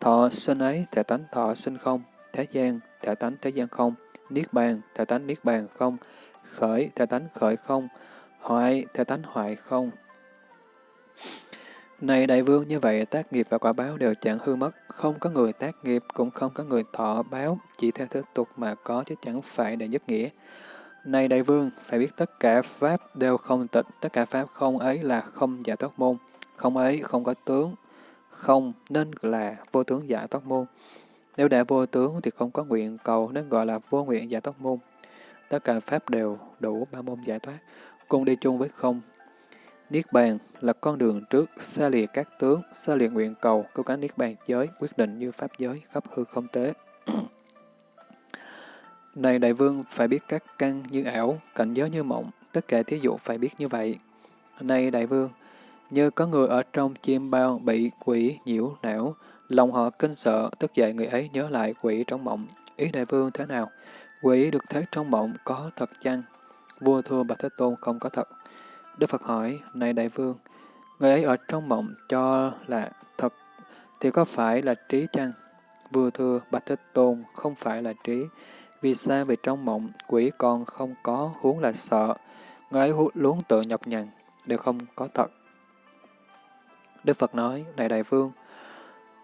Thọ sinh ấy, thể tánh thọ sinh không. Thế gian, thể tánh thế gian không. Niết bàn, thể tánh niết bàn không. Khởi, thể tánh khởi không. Hoại, thể tánh hoại không. Này đại vương, như vậy tác nghiệp và quả báo đều chẳng hư mất, không có người tác nghiệp, cũng không có người thọ báo, chỉ theo thứ tục mà có chứ chẳng phải để nhất nghĩa. Này đại vương, phải biết tất cả pháp đều không tịch, tất cả pháp không ấy là không giả thoát môn, không ấy không có tướng, không nên là vô tướng giả thoát môn. Nếu đã vô tướng thì không có nguyện cầu nên gọi là vô nguyện giải thoát môn. Tất cả pháp đều đủ ba môn giải thoát, cùng đi chung với không. Niết bàn là con đường trước, xa lìa các tướng, xa lìa nguyện cầu, cứu cánh niết bàn giới, quyết định như pháp giới, khắp hư không tế. (clears throat) Này đại vương, phải biết các căn như ảo, cảnh giới như mộng, tất cả thí dụ phải biết như vậy. Này đại vương, như có người ở trong chim bao bị quỷ nhiễu não, lòng họ kinh sợ, tức dậy người ấy nhớ lại quỷ trong mộng. Ý đại vương thế nào? Quỷ được thấy trong mộng có thật chăng? Vua thua Bạch Thế Tôn không có thật. Đức Phật hỏi, này đại vương, người ấy ở trong mộng cho là thật, thì có phải là trí chăng? Vua thưa, Bạch Thế Tôn không phải là trí. Vì sao? Vì trong mộng, quỷ còn không có huống là sợ. Người ấy luống tự nhập nhằn, đều không có thật. Đức Phật nói, này đại vương,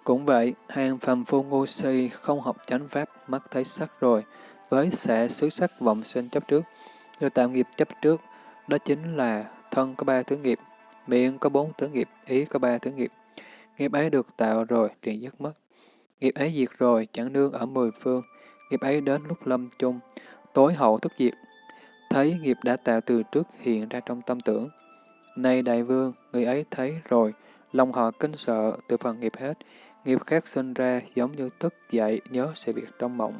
cũng vậy, hàng phàm phu ngu si không học chánh pháp, mắt thấy sắc rồi, với sẽ xứ sắc vọng sinh chấp trước, rồi tạo nghiệp chấp trước, đó chính là thân có ba thứ nghiệp, miệng có bốn thứ nghiệp, ý có ba thứ nghiệp. Nghiệp ấy được tạo rồi, liền dứt mất. Nghiệp ấy diệt rồi, chẳng nương ở mười phương. Nghiệp ấy đến lúc lâm chung, tối hậu thức diệt. Thấy nghiệp đã tạo từ trước hiện ra trong tâm tưởng. Này đại vương, người ấy thấy rồi, lòng họ kinh sợ, từ phần nghiệp hết. Nghiệp khác sinh ra giống như thức dậy nhớ sự việc trong mộng.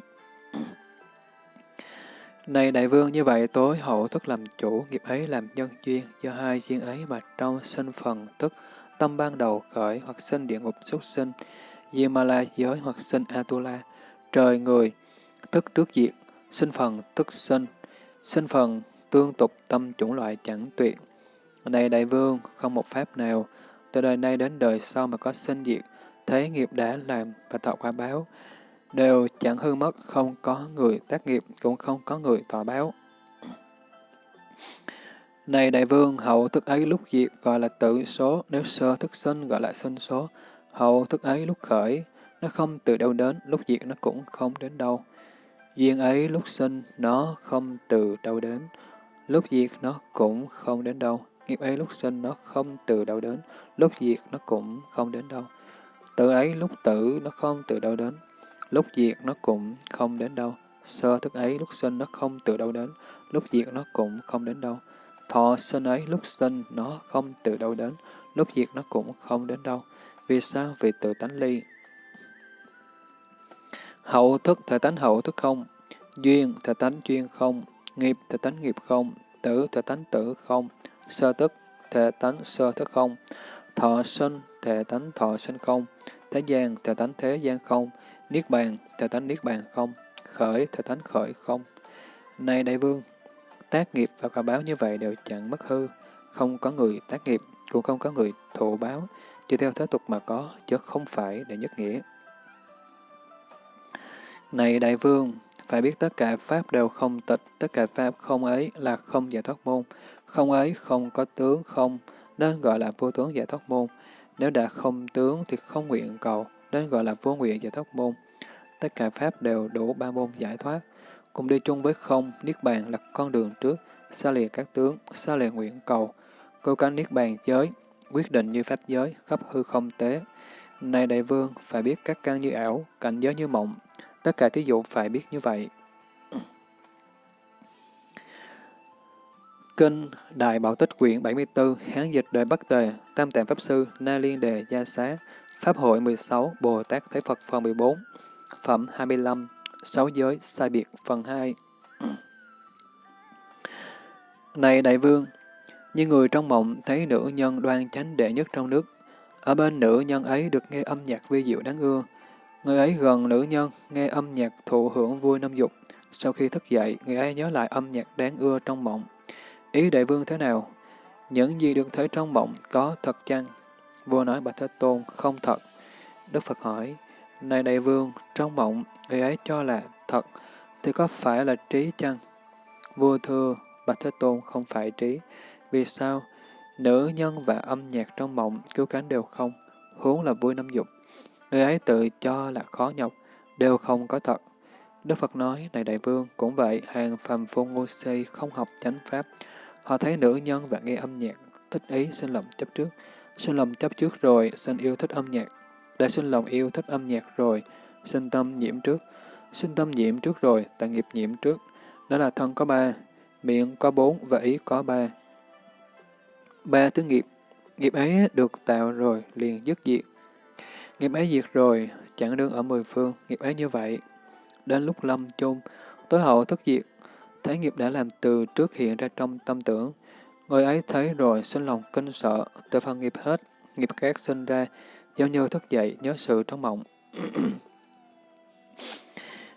Này đại vương, như vậy tối hậu thức làm chủ, nghiệp ấy làm nhân duyên, do hai duyên ấy mà trong sinh phần tức, tâm ban đầu khởi hoặc sinh địa ngục xuất sinh, dù mà là giới hoặc sinh Atula, trời người, tức trước diệt, sinh phần tức sinh, sinh phần tương tục tâm chủng loại chẳng tuyệt. Này đại vương, không một pháp nào, từ đời nay đến đời sau mà có sinh diệt, thấy nghiệp đã làm và tạo quả báo, đều chẳng hư mất, không có người tác nghiệp, cũng không có người tỏa báo. Này đại vương, hậu thức ấy lúc diệt gọi là tự số, nếu sơ thức sinh gọi là sinh số. Hậu thức ấy lúc khởi, nó không từ đâu đến, lúc diệt nó cũng không đến đâu. Duyên ấy lúc sinh, nó không từ đâu đến, lúc diệt nó cũng không đến đâu. Nghiệp ấy lúc sinh, nó không từ đâu đến, lúc diệt nó cũng không đến đâu. Tự ấy lúc tử, nó không từ đâu đến, lúc diệt nó cũng không đến đâu. Sơ thức ấy lúc sinh nó không từ đâu đến, lúc diệt nó cũng không đến đâu. Thọ sinh ấy lúc sinh nó không từ đâu đến, lúc diệt nó cũng không đến đâu. Vì sao? Vì tự tánh ly. Hậu thức thể tánh hậu thức không, duyên thể tánh duyên không, nghiệp thể tánh nghiệp không, tử thể tánh tử không, sơ thức thể tánh sơ thức không, thọ sinh thể tánh thọ sinh không, thế gian thể tánh thế gian không, Niết bàn, thể tánh Niết bàn không, khởi, thể tánh khởi không. Này đại vương, tác nghiệp và quả báo như vậy đều chẳng mất hư, không có người tác nghiệp, cũng không có người thụ báo, chỉ theo thế tục mà có, chứ không phải để nhất nghĩa. Này đại vương, phải biết tất cả pháp đều không tịch, tất cả pháp không ấy là không giải thoát môn, không ấy không có tướng không, nên gọi là vô tướng giải thoát môn. Nếu đã không tướng thì không nguyện cầu, nên gọi là vô nguyện giải thoát môn. Tất cả pháp đều đủ ba môn giải thoát, cùng đi chung với không, niết bàn là con đường trước, xa lìa các tướng, xa lìa nguyện cầu, cố gắng niết bàn giới, quyết định như pháp giới, khắp hư không tế. Này đại vương, phải biết các căn như ảo, cảnh giới như mộng, tất cả thí dụ phải biết như vậy. Kinh Đại Bảo Tích quyển 74, Hán dịch đời Bắc Tề, Tam Tạng Pháp Sư, Na Liên Đề Gia Xá, Pháp hội 16, Bồ Tát Thế Phật phần 14, Phẩm 25, Sáu giới, sai biệt, phần 2 (clears throat) Này đại vương, như người trong mộng thấy nữ nhân đoan chánh đệ nhất trong nước, ở bên nữ nhân ấy được nghe âm nhạc vi diệu đáng ưa. Người ấy gần nữ nhân, nghe âm nhạc thụ hưởng vui năm dục, Sau khi thức dậy, người ấy nhớ lại âm nhạc đáng ưa trong mộng. Ý đại vương thế nào? Những gì được thấy trong mộng có thật chăng? Vua nói Bạch Thế Tôn không thật. Đức Phật hỏi, này đại vương, trong mộng, người ấy cho là thật, thì có phải là trí chăng? Vua thưa, Bạch Thế Tôn không phải trí. Vì sao? Nữ nhân và âm nhạc trong mộng cứu cánh đều không, huống là vui năm dục. Người ấy tự cho là khó nhọc, đều không có thật. Đức Phật nói, này đại vương, cũng vậy, hàng phàm phu ngu si không học chánh pháp. Họ thấy nữ nhân và nghe âm nhạc, thích ý sinh lòng chấp trước. Sinh lòng chấp trước rồi, sinh yêu thích âm nhạc. Đã sinh lòng yêu thích âm nhạc rồi, sinh tâm nhiễm trước. Sinh tâm nhiễm trước rồi, tạng nghiệp nhiễm trước. Đó là thân có ba, miệng có bốn và ý có ba. Ba thứ nghiệp, nghiệp ấy được tạo rồi, liền dứt diệt. Nghiệp ấy diệt rồi, chẳng đương ở mười phương, nghiệp ấy như vậy. Đến lúc lâm chung, tối hậu thất diệt, thấy nghiệp đã làm từ trước hiện ra trong tâm tưởng. Người ấy thấy rồi sinh lòng kinh sợ, từ phần nghiệp hết, nghiệp khác sinh ra, giống như thức dậy nhớ sự trong mộng. (clears throat)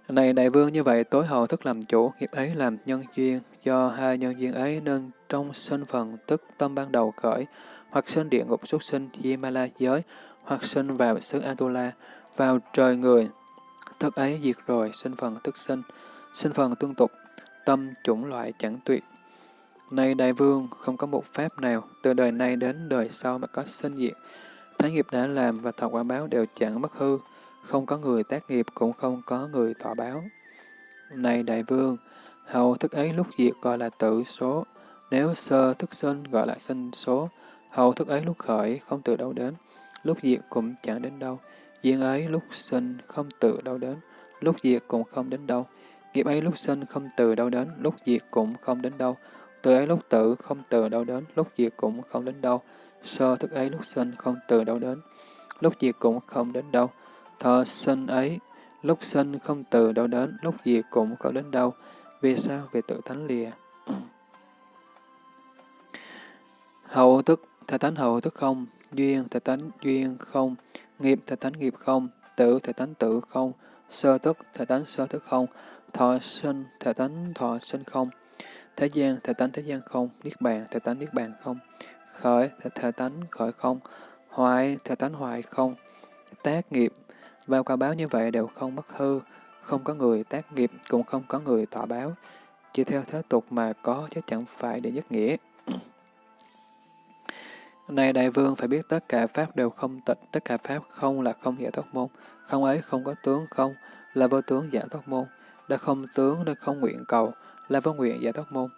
Này đại vương như vậy tối hậu thức làm chủ, nghiệp ấy làm nhân duyên, do hai nhân duyên ấy nên trong sinh phần tức tâm ban đầu khởi, hoặc sinh địa ngục xuất sinh Yemala giới, hoặc sinh vào xứ Atula, vào trời người. Thức ấy diệt rồi, sinh phần tức sinh, sinh phần tương tục, tâm chủng loại chẳng tuyệt. nay đại vương, không có một pháp nào, từ đời nay đến đời sau mà có sinh diệt. Thái nghiệp đã làm và thọ quả báo đều chẳng mất hư, không có người tác nghiệp cũng không có người thọ báo. Này đại vương, hậu thức ấy lúc diệt gọi là tử số, nếu sơ thức sinh gọi là sinh số, hậu thức ấy lúc khởi không từ đâu đến, lúc diệt cũng chẳng đến đâu, duyên ấy lúc sinh không từ đâu đến, lúc diệt cũng không đến đâu, nghiệp ấy lúc sinh không từ đâu đến, lúc diệt cũng không đến đâu, từ ấy lúc tử không từ đâu đến, lúc diệt cũng không đến đâu, sơ thức ấy lúc sinh không từ đâu đến, lúc diệt cũng không đến đâu, thọ sinh ấy, lúc sinh không từ đâu đến, lúc diệt cũng không đến đâu. Vì sao? Vì tự thánh lìa. hậu tức, thể tánh hậu tức không, duyên, thể tánh duyên không, nghiệp, thể tánh nghiệp không, tử, thể tánh tử không, sơ tức, thể tánh sơ tức không, thọ sinh, thể tánh thọ sinh không, thế gian, thể tánh thế gian không, niết bàn, thể tánh niết bàn không, khởi, thể, thể tánh khởi không, hoại, thể tánh hoại không, tác nghiệp, bao quả báo như vậy đều không mất hư, không có người tác nghiệp, cũng không có người tọa báo. Chỉ theo thế tục mà có chứ chẳng phải để nhất nghĩa. (clears throat) Này đại vương phải biết tất cả pháp đều không tịch, tất cả pháp không là không giải thoát môn, không ấy không có tướng không là vô tướng giải thoát môn, là không tướng là không nguyện cầu là vô nguyện giải thoát môn.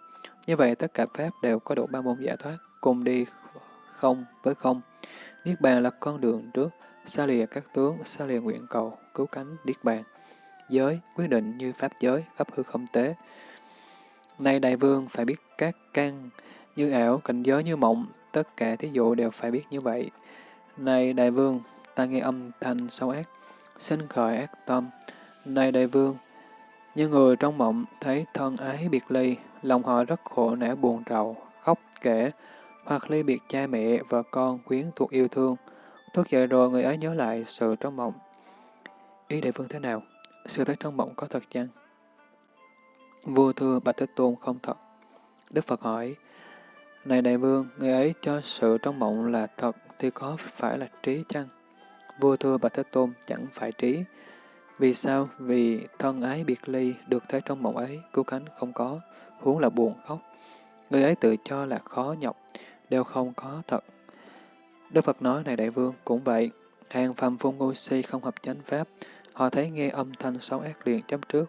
Như vậy tất cả pháp đều có đủ ba môn giải thoát, cùng đi không với không. Niết bàn là con đường trước, xa lìa các tướng, xa lìa nguyện cầu, cứu cánh, niết bàn. Giới, quyết định như pháp giới, pháp hư không tế. Nay đại vương phải biết các căn như ảo, cảnh giới như mộng, tất cả thí dụ đều phải biết như vậy. Này đại vương, ta nghe âm thanh sâu ác, sinh khởi ác tâm. Này đại vương, như người trong mộng thấy thân ái biệt ly, lòng họ rất khổ não buồn rầu, khóc kể, hoặc ly biệt cha mẹ, và con, quyến thuộc yêu thương. Thức dậy rồi người ấy nhớ lại sự trong mộng. Ý đại vương thế nào? Sự thấy trong mộng có thật chăng? Vua thưa Bạch Thế Tôn không thật. Đức Phật hỏi, Này đại vương, người ấy cho sự trong mộng là thật thì có phải là trí chăng? Vua thưa Bạch Thế Tôn chẳng phải trí. Vì sao? Vì thân ái biệt ly được thấy trong mộng ấy, cứu cánh không có, huống là buồn khóc. Người ấy tự cho là khó nhọc, đều không có thật. Đức Phật nói này đại vương, cũng vậy, hàng phàm phu ngu si không hợp chánh pháp, họ thấy nghe âm thanh xấu ác liền chấp trước,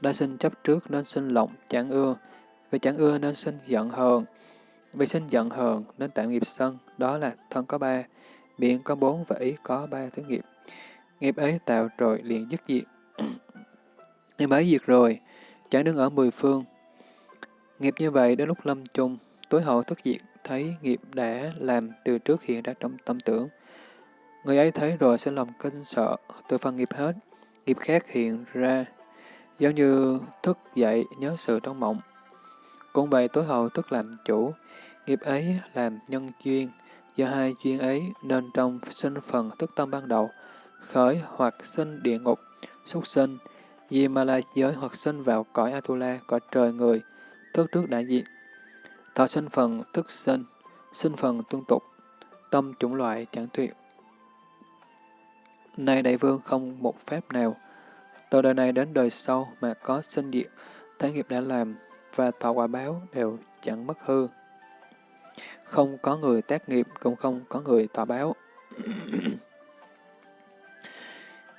đã sinh chấp trước nên sinh lộng, chẳng ưa, vì chẳng ưa nên sinh giận hờn, vì sinh giận hờn nên tạo nghiệp sân, đó là thân có ba, miệng có bốn và ý có ba thứ nghiệp. Nghiệp ấy tạo rồi liền dứt diệt. (clears throat) Nghiệp ấy diệt rồi, chẳng đứng ở mười phương. Nghiệp như vậy đến lúc lâm chung, tối hậu thất diệt, thấy nghiệp đã làm từ trước hiện ra trong tâm tưởng. Người ấy thấy rồi sẽ lòng kinh sợ, từ phần nghiệp hết, nghiệp khác hiện ra, giống như thức dậy nhớ sự trong mộng. Cũng vậy tối hậu thức làm chủ, nghiệp ấy làm nhân duyên, do hai duyên ấy nên trong sinh phần thức tâm ban đầu, khởi hoặc sinh địa ngục, xuất sinh, Di ma la giới hoặc sinh vào cõi Atula, cõi trời người, thức trước đại diện, Thọ sinh phần thức sinh, sinh phần tuân tục, tâm chủng loại chẳng tuyệt. Nay đại vương không một phép nào, từ đời này đến đời sau mà có sinh diệt, thế nghiệp đã làm và thọ quả báo đều chẳng mất hư. Không có người tác nghiệp, cũng không có người thọ báo. (clears throat)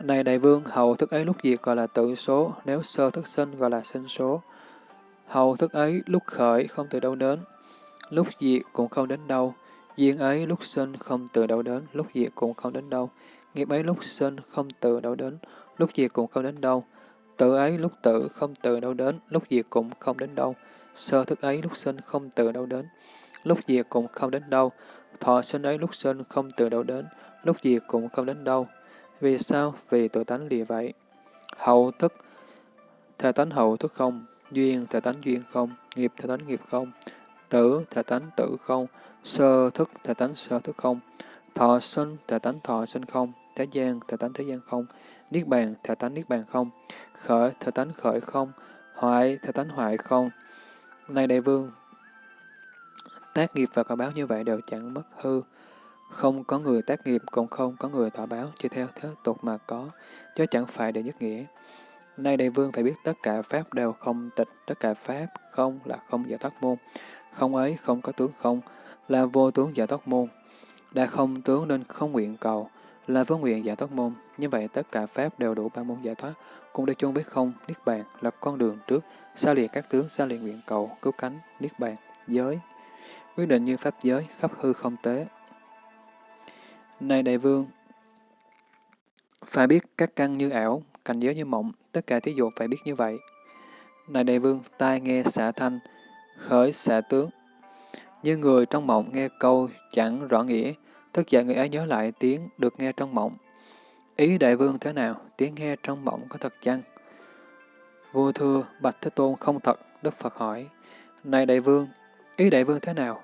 Này đại vương, hậu thức ấy lúc diệt gọi là tự số, nếu sơ thức sinh gọi là sinh số. Hậu thức ấy lúc khởi không từ đâu đến, lúc diệt cũng không đến đâu. Duyên ấy lúc sinh không từ đâu đến, lúc diệt cũng không đến đâu. Nghiệp ấy lúc sinh không từ đâu đến, lúc diệt cũng không đến đâu. Tự ấy lúc tử không từ đâu đến, lúc diệt cũng không đến đâu. Sơ thức ấy lúc sinh không từ đâu đến, lúc diệt cũng không đến đâu. Thọ sinh ấy lúc sinh không từ đâu đến, lúc diệt cũng không đến đâu. Vì sao? Vì tự tánh lìa vậy. Hậu thức, thể tánh hậu thức không, duyên thể tánh duyên không, nghiệp thể tánh nghiệp không, tử thể tánh tử không, sơ thức thể tánh sơ thức không, thọ sinh thể tánh thọ sinh không, thế gian thể tánh thế gian không, niết bàn thể tánh niết bàn không, khởi thể tánh khởi không, hoại thể tánh hoại không. Này đại vương, tác nghiệp và quả báo như vậy đều chẳng mất hư, không có người tác nghiệp, cũng không có người thọ báo, chỉ theo thế tục mà có, chứ chẳng phải để nhất nghĩa. Nay đại vương phải biết tất cả Pháp đều không tịch, tất cả Pháp không là không giải thoát môn. Không ấy không có tướng không, là vô tướng giải thoát môn. Đã không tướng nên không nguyện cầu, là vô nguyện giải thoát môn. Như vậy tất cả Pháp đều đủ ba môn giải thoát, cũng để chung biết không, Niết Bàn là con đường trước, xa lìa các tướng, xa lìa nguyện cầu, cứu cánh, Niết Bàn, giới. Quyết định như Pháp giới, khắp hư không tế, này đại vương, phải biết các căn như ảo, cảnh giới như mộng, tất cả thí dụ phải biết như vậy. Này đại vương, tai nghe xạ thanh, khởi xạ tướng. Như người trong mộng nghe câu chẳng rõ nghĩa, thức dậy người ấy nhớ lại tiếng được nghe trong mộng. Ý đại vương thế nào, tiếng nghe trong mộng có thật chăng? Vua thưa, Bạch Thế Tôn không thật, Đức Phật hỏi. Này đại vương, ý đại vương thế nào?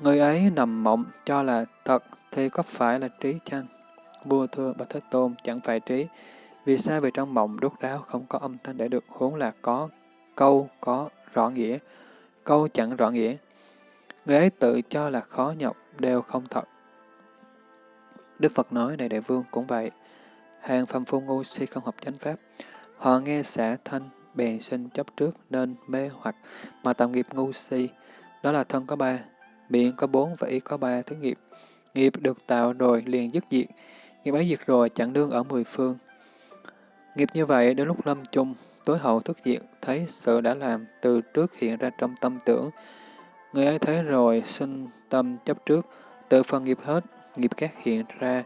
Người ấy nằm mộng cho là thật, thì có phải là trí chăng? Vua thưa Bạch Thế Tôn chẳng phải trí. Vì sao vì trong mộng đốt ráo không có âm thanh để được huống là có câu có rõ nghĩa, câu chẳng rõ nghĩa. Người ấy tự cho là khó nhọc, đều không thật. Đức Phật nói này đại vương cũng vậy. Hàng phàm phu ngu si không học chánh pháp. Họ nghe xả thanh, bèn sinh chấp trước nên mê hoặc mà tạo nghiệp ngu si. Đó là thân có ba, miệng có bốn và ý có ba thứ nghiệp. Nghiệp được tạo rồi liền dứt diệt, nghiệp ấy diệt rồi chẳng đương ở mười phương. Nghiệp như vậy đến lúc lâm chung, tối hậu thức diệt, thấy sự đã làm từ trước hiện ra trong tâm tưởng. Người ấy thấy rồi sinh tâm chấp trước, tự phần nghiệp hết, nghiệp khác hiện ra,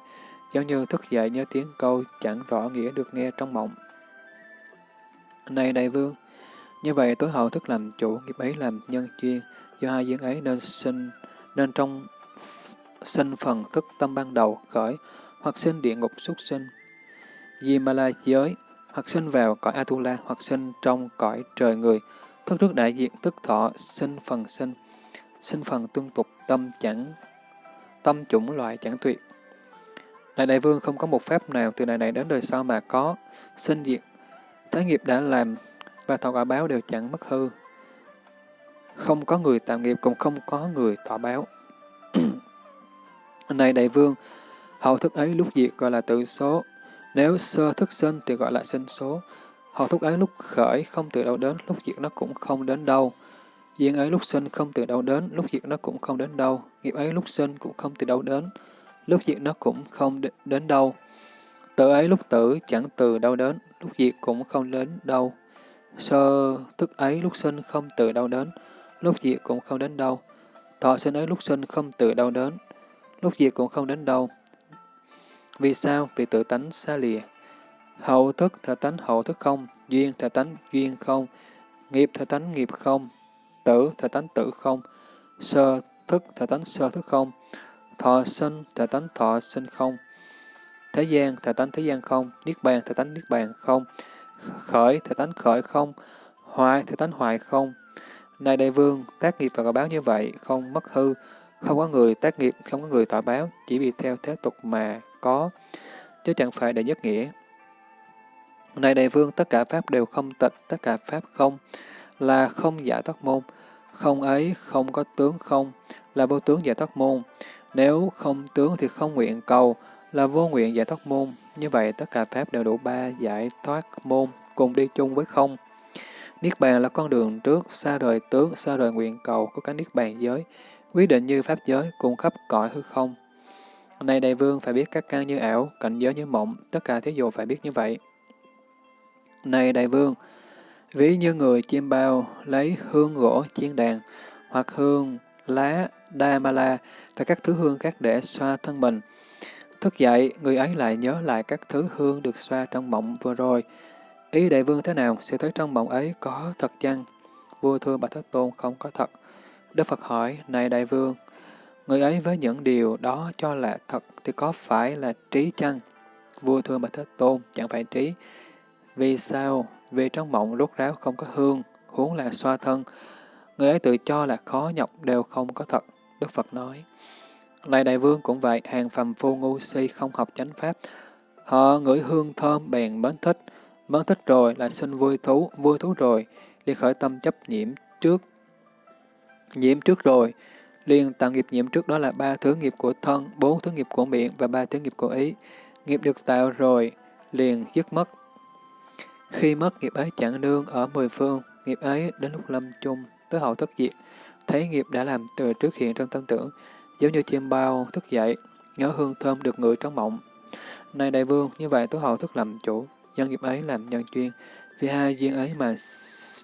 giống như thức dậy nhớ tiếng câu chẳng rõ nghĩa được nghe trong mộng. Này đại vương, như vậy tối hậu thức làm chủ, nghiệp ấy làm nhân duyên, do hai duyên ấy nên sinh, nên trong sinh phần thức tâm ban đầu khởi, hoặc sinh địa ngục xuất sinh. Di ma la giới, hoặc sinh vào cõi Atula, hoặc sinh trong cõi trời người, thức trước đại diện tức thọ, sinh phần sinh, sinh phần tương tục, tâm chẳng, tâm chủng loại chẳng tuyệt. Đại đại vương không có một pháp nào từ đời này đến đời sau mà có, sinh diệt, thái nghiệp đã làm và thọ quả báo đều chẳng mất hư. Không có người tạo nghiệp cũng không có người thọ báo. (clears throat) Này đại vương, hậu thức ấy lúc diệt gọi là tự số, nếu sơ thức sinh thì gọi là sinh số. Hậu thức ấy lúc khởi không từ đâu đến, lúc diệt nó cũng không đến đâu. Duyên ấy lúc sinh không từ đâu đến, lúc diệt nó cũng không đến đâu. Nghiệp ấy lúc sinh cũng không từ đâu đến, lúc diệt nó cũng không đến đâu. Tự ấy lúc tử chẳng từ đâu đến, lúc diệt cũng không đến đâu. Sơ thức ấy lúc sinh không từ đâu đến, lúc diệt cũng không đến đâu. Thọ sinh ấy lúc sinh không từ đâu đến, lúc diệt cũng không đến đâu. Vì sao? Vì tự tánh xa lìa. Hậu thức thể tánh hậu thức không, duyên thể tánh duyên không, nghiệp thể tánh nghiệp không, tử thể tánh tử không, sơ thức thể tánh sơ thức không, thọ sinh thể tánh thọ sinh không, thế gian thể tánh thế gian không, niết bàn thể tánh niết bàn không, khởi thể tánh khởi không, hoại thể tánh hoại không. Này đại vương, tác nghiệp và quả báo như vậy, không mất hư, không có người tác nghiệp, không có người tỏ báo, chỉ vì theo thế tục mà có, chứ chẳng phải để nhất nghĩa. Này đại vương, tất cả pháp đều không tịch, tất cả pháp không, là không giải thoát môn. Không ấy, không có tướng không, là vô tướng giải thoát môn. Nếu không tướng thì không nguyện cầu, là vô nguyện giải thoát môn. Như vậy, tất cả pháp đều đủ ba giải thoát môn, cùng đi chung với không. Niết bàn là con đường trước, xa rời tướng, xa rời nguyện cầu của cái Niết bàn giới, quyết định như pháp giới, cùng khắp cõi hư không. Này đại vương phải biết các căn như ảo, cảnh giới như mộng, tất cả thí dụ phải biết như vậy. Này đại vương, ví như người chim bao lấy hương gỗ chiên đàn, hoặc hương, lá, đa ma la và các thứ hương khác để xoa thân mình. Thức dậy, người ấy lại nhớ lại các thứ hương được xoa trong mộng vừa rồi. Ý đại vương thế nào, sẽ thấy trong mộng ấy có thật chăng? Vua thưa bà Thế Tôn không có thật. Đức Phật hỏi, này đại vương, người ấy với những điều đó cho là thật thì có phải là trí chăng? Vua thưa Bạch Thế Tôn, chẳng phải trí. Vì sao? Vì trong mộng rút ráo không có hương, huống là xoa thân. Người ấy tự cho là khó nhọc đều không có thật. Đức Phật nói. này đại vương cũng vậy, hàng phàm phu ngu si không học chánh pháp. Họ ngửi hương thơm bèn mến thích. Mến thích rồi là sinh vui thú, vui thú rồi, liền khởi tâm chấp nhiễm trước. Nhiễm trước rồi, liền tạo nghiệp nhiễm trước đó là ba thứ nghiệp của thân, bốn thứ nghiệp của miệng và ba thứ nghiệp của ý. Nghiệp được tạo rồi, liền dứt mất. Khi mất nghiệp ấy chẳng nương ở mười phương, nghiệp ấy đến lúc lâm chung, tới hậu thất diệt, thấy nghiệp đã làm từ trước hiện trong tâm tưởng, giống như chim bao thức dậy, nhớ hương thơm được ngửi trong mộng. Này đại vương, như vậy tối hậu thức làm chủ, nhân nghiệp ấy làm nhân chuyên vì hai duyên ấy mà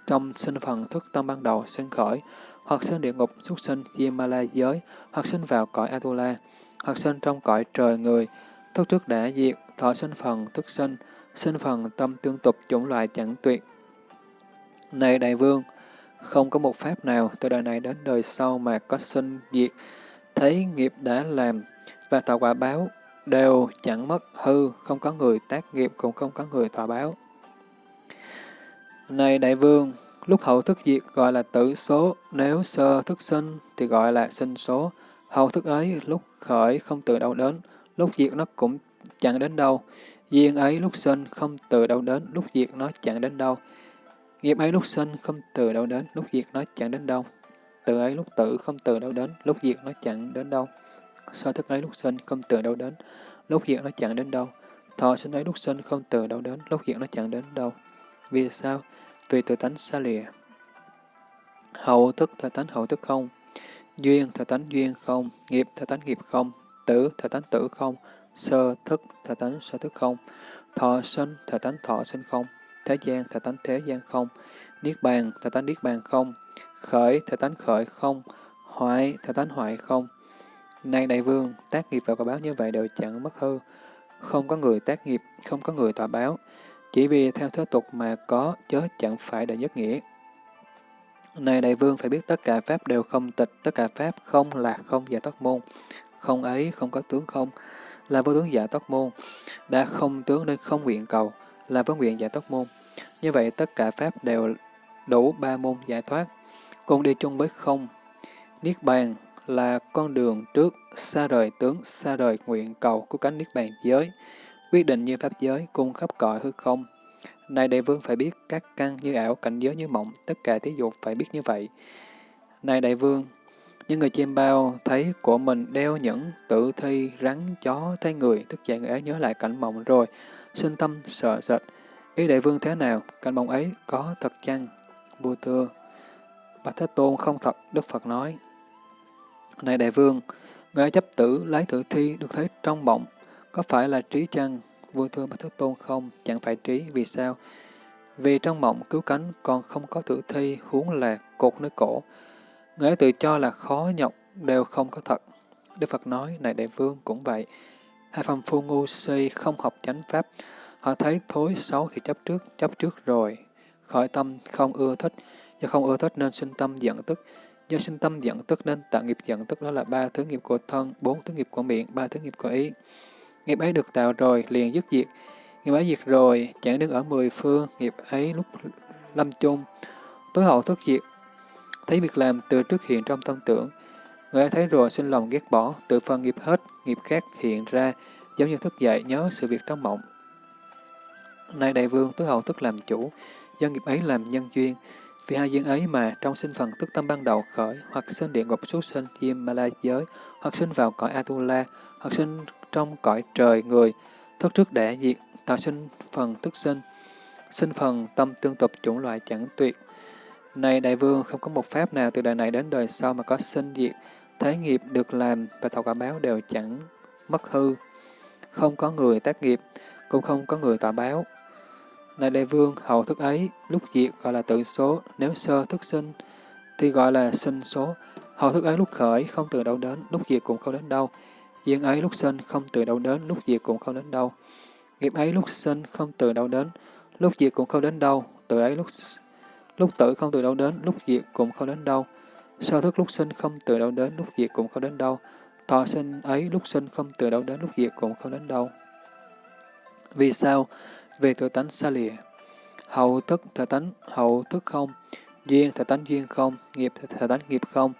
trong sinh phần thức tâm ban đầu sinh khởi, hoặc sinh địa ngục xuất sinh Yamala giới, hoặc sinh vào cõi Atula, hoặc sinh trong cõi trời người, thức trước đã diệt, thọ sinh phần thức sinh, sinh phần tâm tương tục chủng loại chẳng tuyệt. Này đại vương, không có một pháp nào từ đời này đến đời sau mà có sinh diệt, thấy nghiệp đã làm và tạo quả báo đều chẳng mất hư, không có người tác nghiệp cũng không có người thọ báo. Này đại vương, lúc hậu thức diệt gọi là tử số, nếu sơ thức sinh thì gọi là sinh số. Hậu thức ấy lúc khởi không từ đâu đến, lúc diệt nó cũng chẳng đến đâu. Duyên ấy lúc sinh không từ đâu đến, lúc diệt nó chẳng đến đâu. Nghiệp ấy lúc sinh không từ đâu đến, lúc diệt nó chẳng đến đâu. Từ ấy lúc tử không từ đâu đến, lúc diệt nó chẳng đến đâu. Sơ thức ấy lúc sinh không từ đâu đến, lúc diệt nó chẳng đến đâu. Thọ sinh ấy lúc sinh không từ đâu đến, lúc diệt nó chẳng đến đâu. Vì sao? Vì tự tánh xa lìa. Hậu thức thể tánh hậu thức không. Duyên thể tánh duyên không. Nghiệp thể tánh nghiệp không. Tử thể tánh tử không. Sơ thức thể tánh sơ thức không. Thọ sinh thể tánh thọ sinh không. Thế gian thể tánh thế gian không. Niết bàn thể tánh niết bàn không. Khởi thể tánh khởi không. Hoại thể tánh hoại không. Này đại vương, tác nghiệp và quả báo như vậy đều chẳng mất hư. Không có người tác nghiệp, không có người tòa báo. Chỉ vì theo thế tục mà có, chớ chẳng phải đại nhất nghĩa. Này đại vương phải biết tất cả pháp đều không tịch, tất cả pháp không là không giải thoát môn. Không ấy, không có tướng không, là vô tướng giải thoát môn. Đã không tướng nên không nguyện cầu, là vô nguyện giải thoát môn. Như vậy tất cả pháp đều đủ ba môn giải thoát, cùng đi chung với không. Niết bàn là con đường trước xa rời tướng, xa rời nguyện cầu của cánh Niết bàn giới, quyết định như pháp giới, cung khắp cõi hư không. Này đại vương phải biết các căn như ảo, cảnh giới như mộng, tất cả thí dụ phải biết như vậy. Này đại vương, những người chim bao thấy của mình đeo những tử thi, rắn, chó, thấy người, tức dậy người ấy nhớ lại cảnh mộng rồi, sinh tâm sợ sệt. Ý đại vương thế nào, cảnh mộng ấy có thật chăng? Vua thưa, Bạch Thế Tôn không thật, Đức Phật nói. Này đại vương, người chấp tử lấy tử thi được thấy trong mộng, có phải là trí chăng? Vua thưa Bạch Thế Tôn không, chẳng phải trí, vì sao? Vì trong mộng cứu cánh còn không có tử thi, huống là cột nơi cổ. Người tự cho là khó nhọc, đều không có thật. Đức Phật nói, này đại vương cũng vậy. Hai phàm phu ngu si không học chánh pháp, họ thấy thối xấu thì chấp trước, chấp trước rồi. Khởi tâm không ưa thích, do không ưa thích nên sinh tâm giận tức, do sinh tâm giận tức nên tạo nghiệp giận tức đó là ba thứ nghiệp của thân, bốn thứ nghiệp của miệng, ba thứ nghiệp của ý. Nghiệp ấy được tạo rồi, liền dứt diệt. Nghiệp ấy diệt rồi, chẳng đứng ở mười phương, nghiệp ấy lúc lâm chung. Tối hậu thức diệt, thấy việc làm từ trước hiện trong tâm tưởng. Người ấy thấy rồi sinh lòng ghét bỏ, tự phân nghiệp hết, nghiệp khác hiện ra, giống như thức dậy nhớ sự việc trong mộng. Nay đại vương tối hậu tức làm chủ, do nghiệp ấy làm nhân duyên. Vì hai duyên ấy mà trong sinh phần tức tâm ban đầu khởi, hoặc sinh địa ngục xuất sinh chim ma la giới, hoặc sinh vào cõi Atula, hoặc sinh trong cõi trời người, thức trước đã diệt, tạo sinh phần tức sinh, sinh phần tâm tương tục chủng loại chẳng tuyệt. Này đại vương, không có một pháp nào từ đời này đến đời sau mà có sinh diệt, thế nghiệp được làm và tạo quả báo đều chẳng mất hư. Không có người tác nghiệp, cũng không có người tọa báo. Này đại vương, hậu thức ấy, lúc diệt gọi là tự số, nếu sơ thức sinh thì gọi là sinh số. Hậu thức ấy lúc khởi, không từ đâu đến, lúc diệt cũng không đến đâu. Duyên ấy lúc sinh, không từ đâu đến, lúc diệt cũng không đến đâu. Nghiệp ấy lúc sinh, không từ đâu đến, lúc diệt cũng không đến đâu. Tự ấy lúc lúc tử không từ đâu đến, lúc diệt cũng không đến đâu. Sơ thức lúc sinh không từ đâu đến, lúc diệt cũng không đến đâu. Thọ sinh ấy lúc sinh không từ đâu đến, lúc diệt cũng không đến đâu. Vì sao? Về tự tánh xa lìa. Hậu thức thể tánh hậu thức không, duyên thể tánh duyên không, nghiệp thể tánh nghiệp không,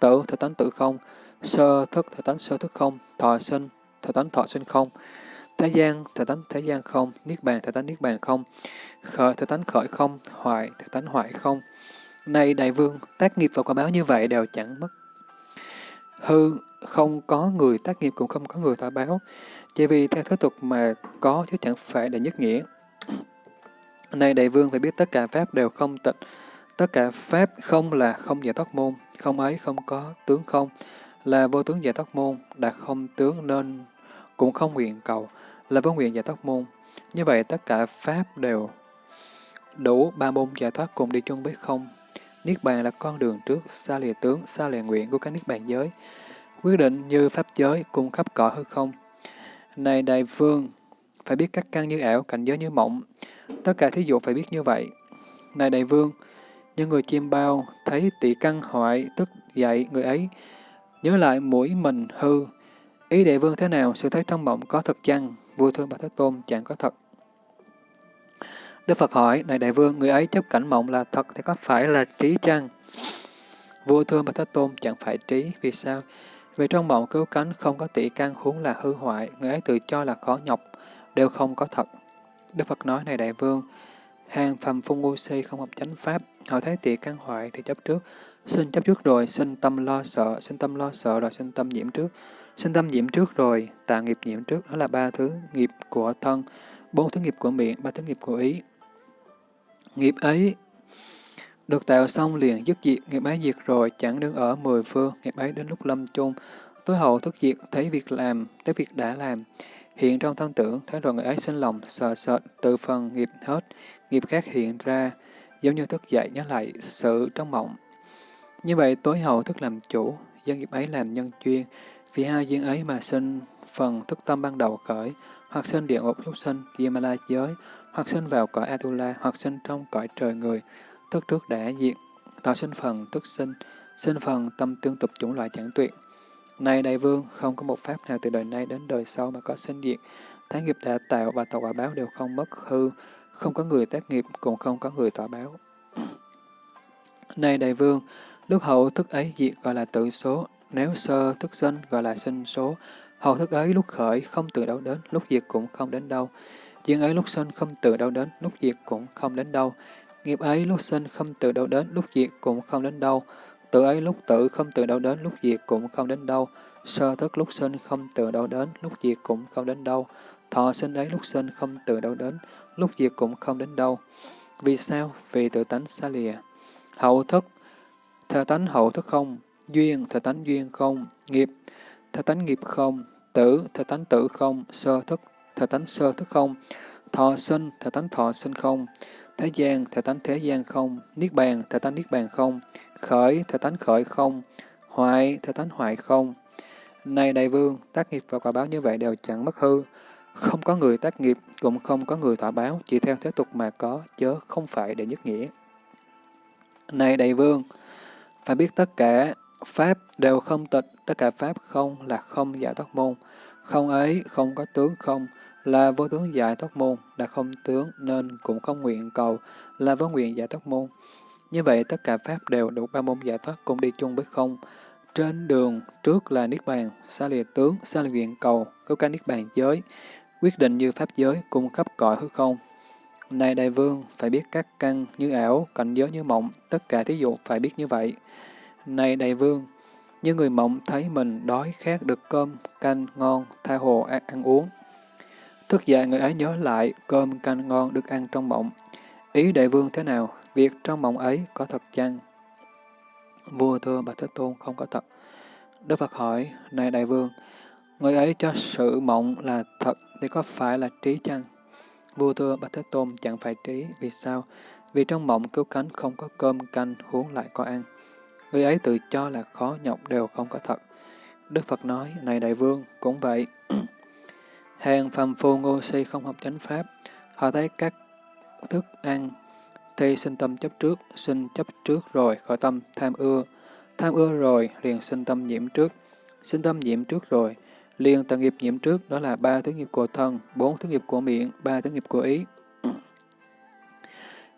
tử thể tánh tử không, sơ thức thể tánh sơ thức không, thọ sinh thể tánh thọ sinh không, thế gian thể tánh thế gian không, niết bàn thể tánh niết bàn không, khởi thể tánh khởi không, hoại thể tánh hoại không. Này đại vương, tác nghiệp và quả báo như vậy đều chẳng mất. Hư, không có người tác nghiệp cũng không có người thọ báo. Chỉ vì theo thế tục mà có chứ chẳng phải là nhất nghĩa. Này đại vương phải biết tất cả pháp đều không tịnh, tất cả pháp không là không giải thoát môn, không ấy không có tướng không, là vô tướng giải thoát môn, đạt không tướng nên cũng không nguyện cầu, là vô nguyện giải thoát môn. Như vậy tất cả pháp đều đủ ba môn giải thoát cùng đi chung với không. Niết bàn là con đường trước, xa lìa tướng, xa lìa nguyện của các niết bàn giới. Quyết định như pháp giới, cung khắp cõi hư không. Này đại vương, phải biết các căn như ảo, cảnh giới như mộng. Tất cả thí dụ phải biết như vậy. Này đại vương, những người chim bao, thấy tỷ căn hoại, tức dậy người ấy, nhớ lại mũi mình hư. Ý đệ vương thế nào, sự thấy trong mộng có thật chăng? Vua thương bà Thế Tôn chẳng có thật. Đức Phật hỏi, này đại vương, người ấy chấp cảnh mộng là thật thì có phải là trí chăng? Vua thương bà Thế Tôn chẳng phải trí, vì sao? Vì trong mộng cứu cánh không có tỷ căn huống là hư hoại, người ấy tự cho là khó nhọc, đều không có thật. Đức Phật nói này đại vương, hàng phàm phu ngu si không học chánh pháp, họ thấy tỷ căn hoại thì chấp trước, sinh chấp trước rồi, sinh tâm lo sợ, sinh tâm lo sợ rồi sinh tâm nhiễm trước, sinh tâm nhiễm trước rồi, tạ nghiệp nhiễm trước, đó là ba thứ nghiệp của thân, bốn thứ nghiệp của miệng, ba thứ nghiệp của ý. Nghiệp ấy được tạo xong liền dứt diệt, nghiệp ấy diệt rồi, chẳng đứng ở mười phương, nghiệp ấy đến lúc lâm chung, tối hậu thức diệt, thấy việc làm, thấy việc đã làm, hiện trong thân tưởng, thấy rồi người ấy sinh lòng, sợ sệt, từ phần nghiệp hết, nghiệp khác hiện ra, giống như thức dậy nhớ lại sự trong mộng. Như vậy tối hậu thức làm chủ, dân nghiệp ấy làm nhân chuyên, vì hai duyên ấy mà sinh phần thức tâm ban đầu khởi, hoặc sinh địa ngục súc sinh, Yamala giới, hoặc sinh vào cõi Atula, hoặc sinh trong cõi trời người, thức trước đã diệt, tạo sinh phần tức sinh, sinh phần tâm tương tục chủng loại chẳng tuyệt. Này đại vương, không có một pháp nào từ đời nay đến đời sau mà có sinh diệt, thái nghiệp đã tạo và tạo quả báo đều không mất hư, không có người tác nghiệp, cũng không có người tỏa báo. (clears throat) Này đại vương, lúc hậu thức ấy diệt gọi là tự số, nếu sơ thức sinh gọi là sinh số, hậu thức ấy lúc khởi không từ đâu đến, lúc diệt cũng không đến đâu. Duyên ấy lúc sinh không từ đâu đến, lúc diệt cũng không đến đâu. Nghiệp ấy lúc sinh không từ đâu đến, lúc diệt cũng không đến đâu. Tự ấy lúc tử không từ đâu đến, lúc diệt cũng không đến đâu. Sơ thức lúc sinh không từ đâu đến, lúc diệt cũng không đến đâu. Thọ sinh ấy lúc sinh không từ đâu đến, lúc diệt cũng không đến đâu. Vì sao? Vì tự tánh xa lìa. Hậu thức, thờ tánh hậu thức không, duyên, thờ tánh duyên không, nghiệp, thờ tánh nghiệp không, tử, thờ tánh tử không, sơ thức, thờ tánh sơ thức không, thọ sinh, thờ tánh thọ sinh không, thế gian, thờ tánh thế gian không, niết bàn, thờ tánh niết bàn không, khởi, thờ tánh khởi không, hoại, thờ tánh hoại không. Này đại vương, tác nghiệp và quả báo như vậy đều chẳng mất hư, không có người tác nghiệp, cũng không có người thỏa báo, chỉ theo thế tục mà có, chớ không phải để nhất nghĩa. Này đại vương, phải biết tất cả Pháp đều không tịch, tất cả Pháp không là không giải thoát môn. Không ấy, không có tướng không, là vô tướng giải thoát môn, là không tướng nên cũng không nguyện cầu, là vô nguyện giải thoát môn. Như vậy tất cả Pháp đều đủ ba môn giải thoát cùng đi chung với không. Trên đường trước là Niết Bàn, xa lìa tướng, xa lìa nguyện cầu, cứu cả Niết Bàn giới, quyết định như pháp giới, cung cấp cõi hư không. Này đại vương, phải biết các căn như ảo, cảnh giới như mộng, tất cả thí dụ phải biết như vậy. Này đại vương, như người mộng thấy mình đói khát được cơm, canh ngon, tha hồ ăn, ăn uống. Thức dậy người ấy nhớ lại cơm canh ngon được ăn trong mộng. Ý đại vương thế nào? Việc trong mộng ấy có thật chăng? Vua thưa bà Thế Tôn không có thật. Đức Phật hỏi, này đại vương, người ấy cho sự mộng là thật thì có phải là trí chăng? Vua thưa bà Thế Tôn chẳng phải trí, vì sao? Vì trong mộng cứu cánh không có cơm canh huống lại có ăn. Người ấy tự cho là khó nhọc đều không có thật. Đức Phật nói, này đại vương, cũng vậy. (clears throat) Hàng phàm phu ngô si không học chánh pháp, họ thấy các thức ăn thì sinh tâm chấp trước, sinh chấp trước rồi khởi tâm tham ưa, tham ưa rồi liền sinh tâm nhiễm trước, sinh tâm nhiễm trước rồi liền tận nghiệp nhiễm trước, đó là ba thứ nghiệp của thân, bốn thứ nghiệp của miệng, ba thứ nghiệp của ý.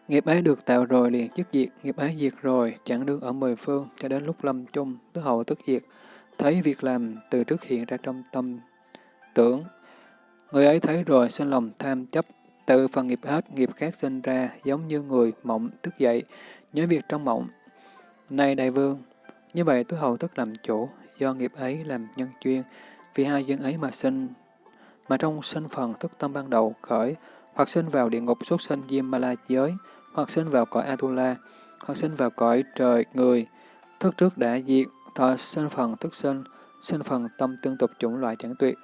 Nghiệp ấy được tạo rồi liền chức diệt, nghiệp ấy diệt rồi, chẳng đương ở mười phương, cho đến lúc lâm chung, tứ hậu tức diệt, thấy việc làm từ trước hiện ra trong tâm tưởng. Người ấy thấy rồi sinh lòng tham chấp, tự phần nghiệp hết, nghiệp khác sinh ra, giống như người mộng thức dậy, nhớ việc trong mộng. Này đại vương, như vậy tứ hậu tức làm chủ, do nghiệp ấy làm nhân chuyên, vì hai dân ấy mà sinh, mà trong sinh phần thức tâm ban đầu khởi, hoặc sinh vào địa ngục xuất sinh Diêm Ma La giới, hoặc sinh vào cõi Atula, hoặc sinh vào cõi trời người, thức trước đã diệt, thọ sinh phần thức sinh, sinh phần tâm tương tục chủng loại chẳng tuyệt.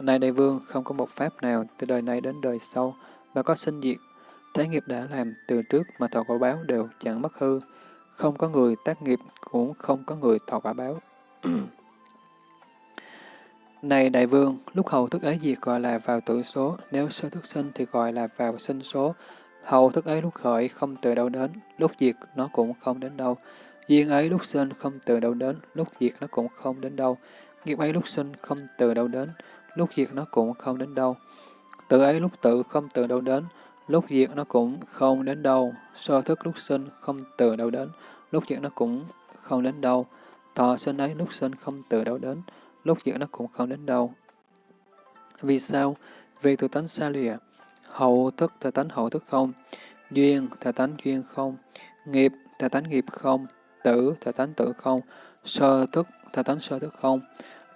Này đại vương, không có một pháp nào từ đời này đến đời sau mà có sinh diệt. Thế nghiệp đã làm từ trước mà thọ quả báo đều chẳng mất hư. Không có người tác nghiệp, cũng không có người thọ quả báo. (clears throat) Này đại vương, lúc hầu thức ấy diệt gọi là vào tử số, nếu sơ thức sinh thì gọi là vào sinh số. Hầu thức ấy lúc khởi không từ đâu đến, lúc diệt nó cũng không đến đâu. Duyên ấy lúc sinh không từ đâu đến, lúc diệt nó cũng không đến đâu. Nghiệp ấy lúc sinh không từ đâu đến, lúc diệt nó cũng không đến đâu. Tự ấy lúc tự không từ đâu đến, lúc diệt nó cũng không đến đâu. Sơ thức lúc sinh không từ đâu đến, lúc diệt nó cũng không đến đâu. Thọ sinh ấy lúc sinh không từ đâu đến, lúc diệt nó cũng không đến đâu. Vì sao? Vì tự tánh xa lìa. Hậu thức thể tánh hậu thức không. Duyên thể tánh duyên không. Nghiệp thể tánh nghiệp không. Tử thể tánh tử không. Sơ thức thể tánh sơ thức không.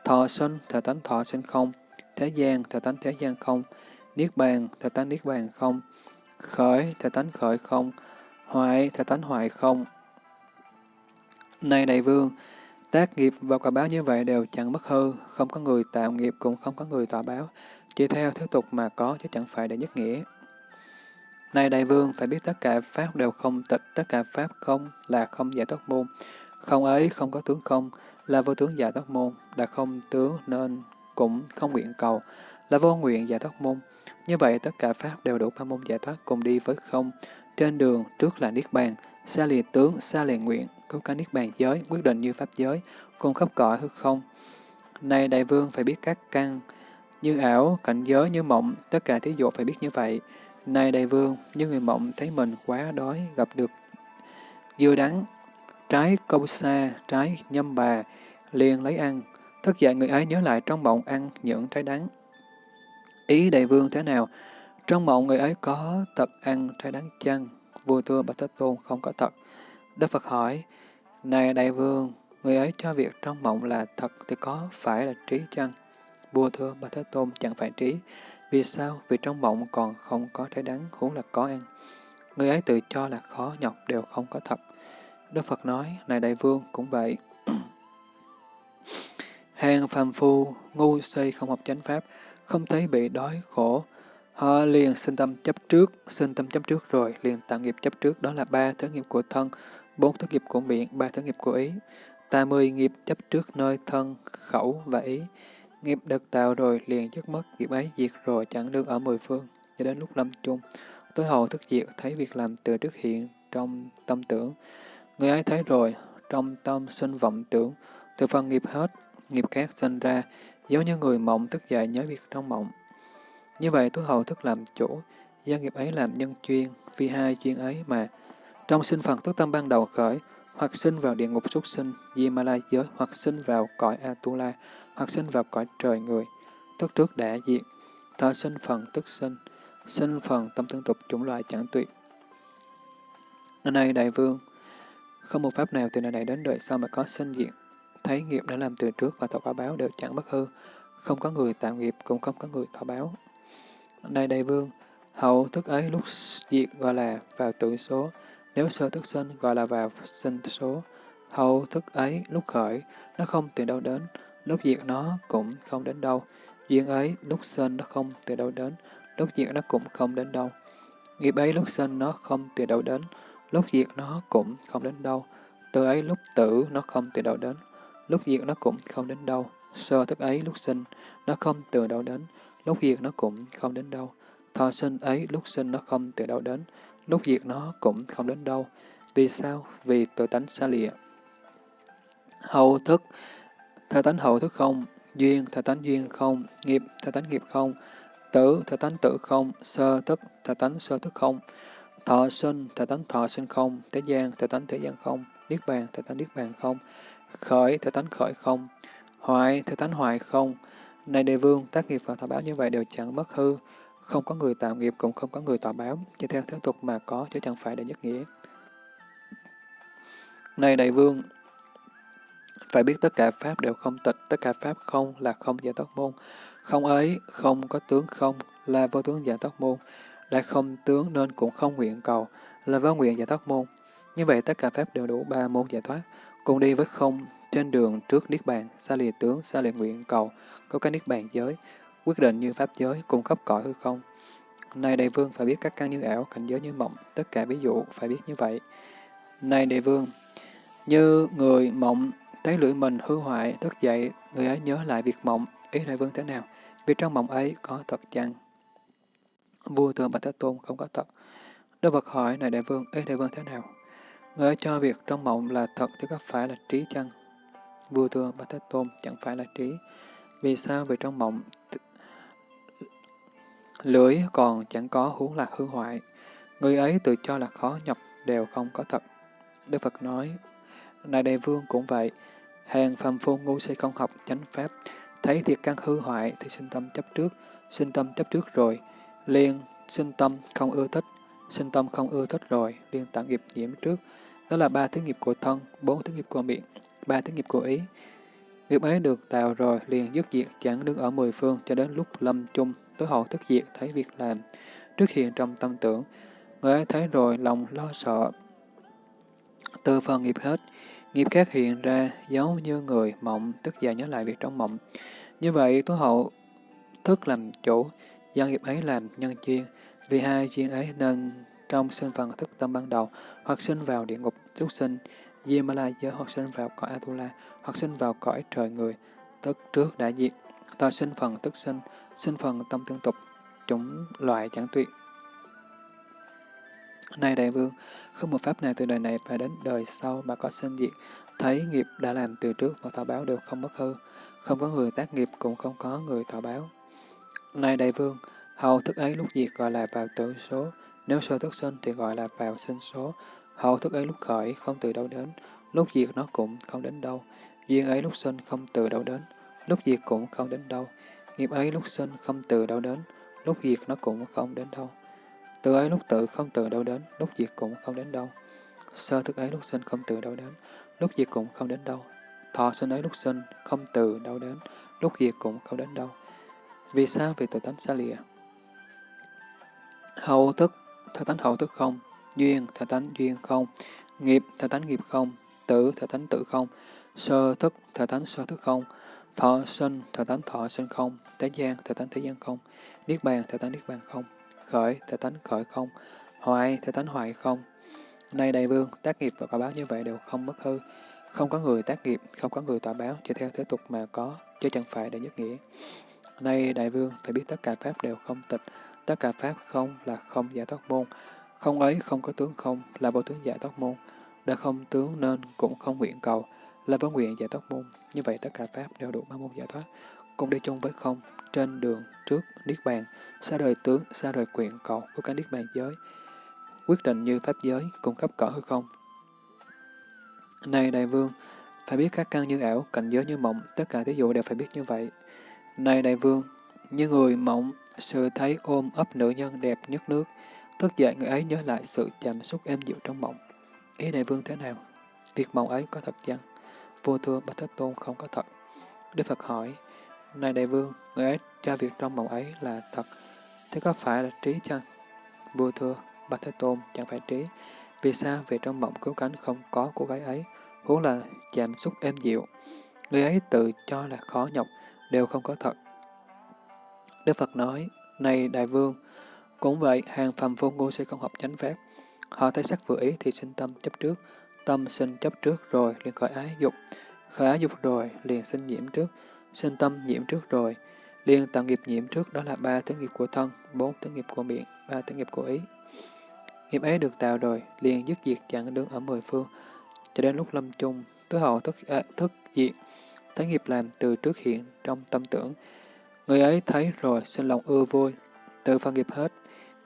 Thọ sinh thể tánh thọ sinh không. Thế gian thể tánh thế gian không. Niết bàn thể tánh niết bàn không. Khởi thể tánh khởi không. Hoại thể tánh hoại không. Này đại vương, Tác nghiệp và quả báo như vậy đều chẳng mất hư, không có người tạo nghiệp cũng không có người tỏa báo, chỉ theo thứ tục mà có chứ chẳng phải để nhất nghĩa. Này đại vương, phải biết tất cả pháp đều không tịch, tất cả pháp không là không giải thoát môn. Không ấy không có tướng không, là vô tướng giải thoát môn, là không tướng nên cũng không nguyện cầu, là vô nguyện giải thoát môn. Như vậy tất cả pháp đều đủ ba môn giải thoát cùng đi với không. Trên đường trước là Niết Bàn, xa lìa tướng, xa lìa nguyện, cứu cả niết bàn giới, quyết định như pháp giới, cùng khắp cõi hư không. Này đại vương phải biết các căn, như ảo, cảnh giới, như mộng, tất cả thí dụ phải biết như vậy. Này đại vương, như người mộng thấy mình quá đói, gặp được dưa đắng, trái câu sa, trái nhâm bà, liền lấy ăn. Thức dậy người ấy nhớ lại trong mộng ăn những trái đắng. Ý đại vương thế nào? Trong mộng người ấy có thật ăn trái đắng chăng? Vua thưa Bạch Thế Tôn không có thật. Đức Phật hỏi, này đại vương, người ấy cho việc trong mộng là thật thì có phải là trí chăng? Vua thưa bà Thế Tôn chẳng phải trí. Vì sao? Vì trong mộng còn không có trái đắng, huống là có ăn. Người ấy tự cho là khó nhọc đều không có thật. Đức Phật nói, này đại vương cũng vậy. (clears throat) Hàng phàm phu, ngu si không học chánh pháp, không thấy bị đói khổ. Họ liền sinh tâm chấp trước, sinh tâm chấp trước rồi, liền tạo nghiệp chấp trước, đó là ba thứ nghiệp của thân, bốn thứ nghiệp của miệng, ba thứ nghiệp của ý. Ta mười nghiệp chấp trước nơi thân, khẩu và ý. Nghiệp được tạo rồi liền dứt mất, nghiệp ấy diệt rồi chẳng đương ở mười phương, cho đến lúc lâm chung. Tối hậu thức diệt, thấy việc làm từ trước hiện trong tâm tưởng. Người ấy thấy rồi, trong tâm sinh vọng tưởng, từ phần nghiệp hết, nghiệp khác sinh ra, giống như người mộng thức dậy nhớ việc trong mộng. Như vậy tối hậu thức làm chủ, do nghiệp ấy làm nhân chuyên, vì hai chuyên ấy mà trong sinh phần thức tâm ban đầu khởi, hoặc sinh vào địa ngục súc sinh, di giới, hoặc sinh vào cõi Atula, hoặc sinh vào cõi trời người. tức trước đã diệt, thọ sinh phần tức sinh, sinh phần tâm tương tục chủng loại chẳng tuyệt. Này đại vương, không một pháp nào từ đời này đến đời sau mà có sinh diện, thấy nghiệp đã làm từ trước và thọ quả báo đều chẳng bất hư, không có người tạo nghiệp cũng không có người thọ báo. Này đại vương, hậu thức ấy lúc diệt gọi là vào tự số, nếu sơ thức sinh gọi là vào sinh số. Hậu thức ấy lúc khởi, nó không từ đâu đến, lúc diệt nó cũng không đến đâu. Duyên ấy lúc sinh nó không từ đâu đến, lúc diệt nó cũng không đến đâu. Nghiệp ấy lúc sinh nó không từ đâu đến, lúc diệt nó cũng không đến đâu. Từ ấy lúc tử nó không từ đâu đến, lúc diệt nó cũng không đến đâu. Sơ thức ấy lúc sinh, nó không từ đâu đến, lúc diệt nó cũng không đến đâu. Thọ sinh ấy lúc sinh nó không từ đâu đến, lúc diệt nó cũng không đến đâu. Vì sao? Vì tự tánh xa lìa. Hậu thức, theo tánh hậu thức không, duyên, theo tánh duyên không, nghiệp, theo tánh nghiệp không, tử, theo tánh tử không, sơ thức, theo tánh sơ thức không, thọ sinh, theo tánh thọ sinh không, thế gian, theo tánh thế gian không, niết bàn, theo tánh niết bàn không, khởi, theo tánh khởi không, hoại, theo tánh hoại không. Này đề vương, tác nghiệp và thọ báo như vậy đều chẳng mất hư, không có người tạo nghiệp cũng không có người tỏ báo, chỉ theo thế tục mà có chứ chẳng phải để nhất nghĩa. Này đại vương, phải biết tất cả Pháp đều không tịch, tất cả Pháp không là không giải thoát môn. Không ấy, không có tướng không là vô tướng giải thoát môn. Đã không tướng nên cũng không nguyện cầu, là vô nguyện giải thoát môn. Như vậy tất cả Pháp đều đủ ba môn giải thoát, cùng đi với không trên đường trước Niết Bàn, xa lìa tướng, xa lìa nguyện cầu, có cái Niết Bàn giới, quyết định như Pháp giới, cung cấp cõi hư không. Này đại vương phải biết các căn như ảo, cảnh giới như mộng, tất cả ví dụ phải biết như vậy. Này đại vương, như người mộng thấy lưỡi mình hư hoại, thức dậy, người ấy nhớ lại việc mộng, ý đại vương thế nào? Vì trong mộng ấy có thật chăng? Vua thường Bạch Thế Tôn không có thật. Đức Phật hỏi, này đại vương, ý đại vương thế nào? Người ấy cho việc trong mộng là thật thì có phải là trí chăng? Vua thường Bạch Thế Tôn chẳng phải là trí. Vì sao? Vì trong mộng lưỡi còn chẳng có huống là hư hoại. Người ấy tự cho là khó nhập đều không có thật. Đức Phật nói, Này Đại Vương cũng vậy, hàng phàm phu ngu si không học chánh pháp, thấy thiệt căn hư hoại thì sinh tâm chấp trước, sinh tâm chấp trước rồi, liền sinh tâm không ưa thích, sinh tâm không ưa thích rồi, liền tạo nghiệp nhiễm trước. Đó là ba thứ nghiệp của thân, bốn thứ nghiệp của miệng, ba thứ nghiệp của ý. Nghiệp ấy được tạo rồi, liền dứt diệt chẳng đứng ở mười phương cho đến lúc lâm chung tối hậu thức diệt thấy việc làm, trước hiện trong tâm tưởng, người ấy thấy rồi lòng lo sợ. Từ phần nghiệp hết, nghiệp khác hiện ra giống như người mộng, tức giờ nhớ lại việc trong mộng. Như vậy, tối hậu thức làm chủ, do nghiệp ấy làm nhân duyên, vì hai duyên ấy nên trong sinh phần thức tâm ban đầu, hoặc sinh vào địa ngục xuất sinh, Yamala giới hoặc sinh vào cõi Atula, hoặc sinh vào cõi trời người, tức trước đã diệt, ta sinh phần tức sinh, sinh phần tâm tương tục, chủng loại chẳng tuyệt. Này đại vương, không một pháp nào từ đời này và đến đời sau mà có sinh diệt, thấy nghiệp đã làm từ trước và thọ báo đều không mất hư, không có người tác nghiệp cũng không có người thọ báo. Này đại vương, hậu thức ấy lúc diệt gọi là vào tử số, nếu sơ thức sinh thì gọi là vào sinh số, hậu thức ấy lúc khởi không từ đâu đến, lúc diệt nó cũng không đến đâu, duyên ấy lúc sinh không từ đâu đến, lúc diệt cũng không đến đâu, Nghiệp ấy lúc sinh không từ đâu đến, lúc diệt nó cũng không đến đâu. Từ ấy lúc tự không từ đâu đến, lúc diệt cũng không đến đâu. Sơ thức ấy lúc sinh không từ đâu đến, lúc diệt cũng không đến đâu. Thọ sinh ấy lúc sinh không từ đâu đến, lúc diệt cũng không đến đâu. Vì sao? Vì tự tánh xa lìa. Hậu thức, theo tánh hậu thức không, duyên, theo tánh duyên không, nghiệp, theo tánh nghiệp không, tử, theo tánh tử không, sơ thức, theo tánh sơ thức không, Thọ sinh, thọ tánh thọ sinh không, thế gian, thọ tánh thế gian không, niết bàn, thọ tánh niết bàn không, khởi, thọ tánh khởi không, hoại, thọ tánh hoại không. Nay đại vương, tác nghiệp và quả báo như vậy đều không mất hư, không có người tác nghiệp, không có người tỏa báo, chỉ theo thế tục mà có, chứ chẳng phải để nhất nghĩa. Nay đại vương, phải biết tất cả pháp đều không tịch, tất cả pháp không là không giả thoát môn, không ấy không có tướng không là vô tướng giả thoát môn, đã không tướng nên cũng không nguyện cầu, là vấn nguyện giải thoát môn. Như vậy tất cả Pháp đều đủ ba môn giải thoát, cùng đi chung với không, trên đường, trước, Niết Bàn, xa rời tướng, xa rời quyện cầu của cả Niết Bàn giới, quyết định như Pháp giới, cùng khắp cỡ hư không. Này Đại Vương, phải biết các căn như ảo, cảnh giới như mộng, tất cả thí dụ đều phải biết như vậy. Này Đại Vương, Như người mộng, sự thấy ôm ấp nữ nhân đẹp nhất nước, thức dậy người ấy nhớ lại sự chạm xúc êm dịu trong mộng. Ý đại vương thế nào? Việc mộng ấy có thật chăng? Vua thưa Bạch Thế Tôn không có thật. Đức Phật hỏi, Này đại vương, người ấy cho việc trong mộng ấy là thật, thế có phải là trí chăng? Vua thưa, Bạch Thế Tôn chẳng phải trí. Vì sao về trong mộng cứu cánh không có cô gái ấy, huống là chạm xúc êm dịu. Người ấy tự cho là khó nhọc, đều không có thật. Đức Phật nói, này đại vương, cũng vậy, hàng phàm vô ngu sẽ không học chánh pháp. Họ thấy sắc vừa ý thì sinh tâm chấp trước, tâm sinh chấp trước rồi liền khởi ái dục, khởi dục rồi liền sinh nhiễm trước, sinh tâm nhiễm trước rồi, liền tạo nghiệp nhiễm trước đó là ba thứ nghiệp của thân, bốn thứ nghiệp của miệng, ba thứ nghiệp của ý. Nghiệp ấy được tạo rồi, liền dứt diệt chẳng đứng ở mười phương, cho đến lúc lâm chung, tối hậu thức, à, thức diệt, thấy nghiệp làm từ trước hiện trong tâm tưởng. Người ấy thấy rồi sinh lòng ưa vui, tự phân nghiệp hết,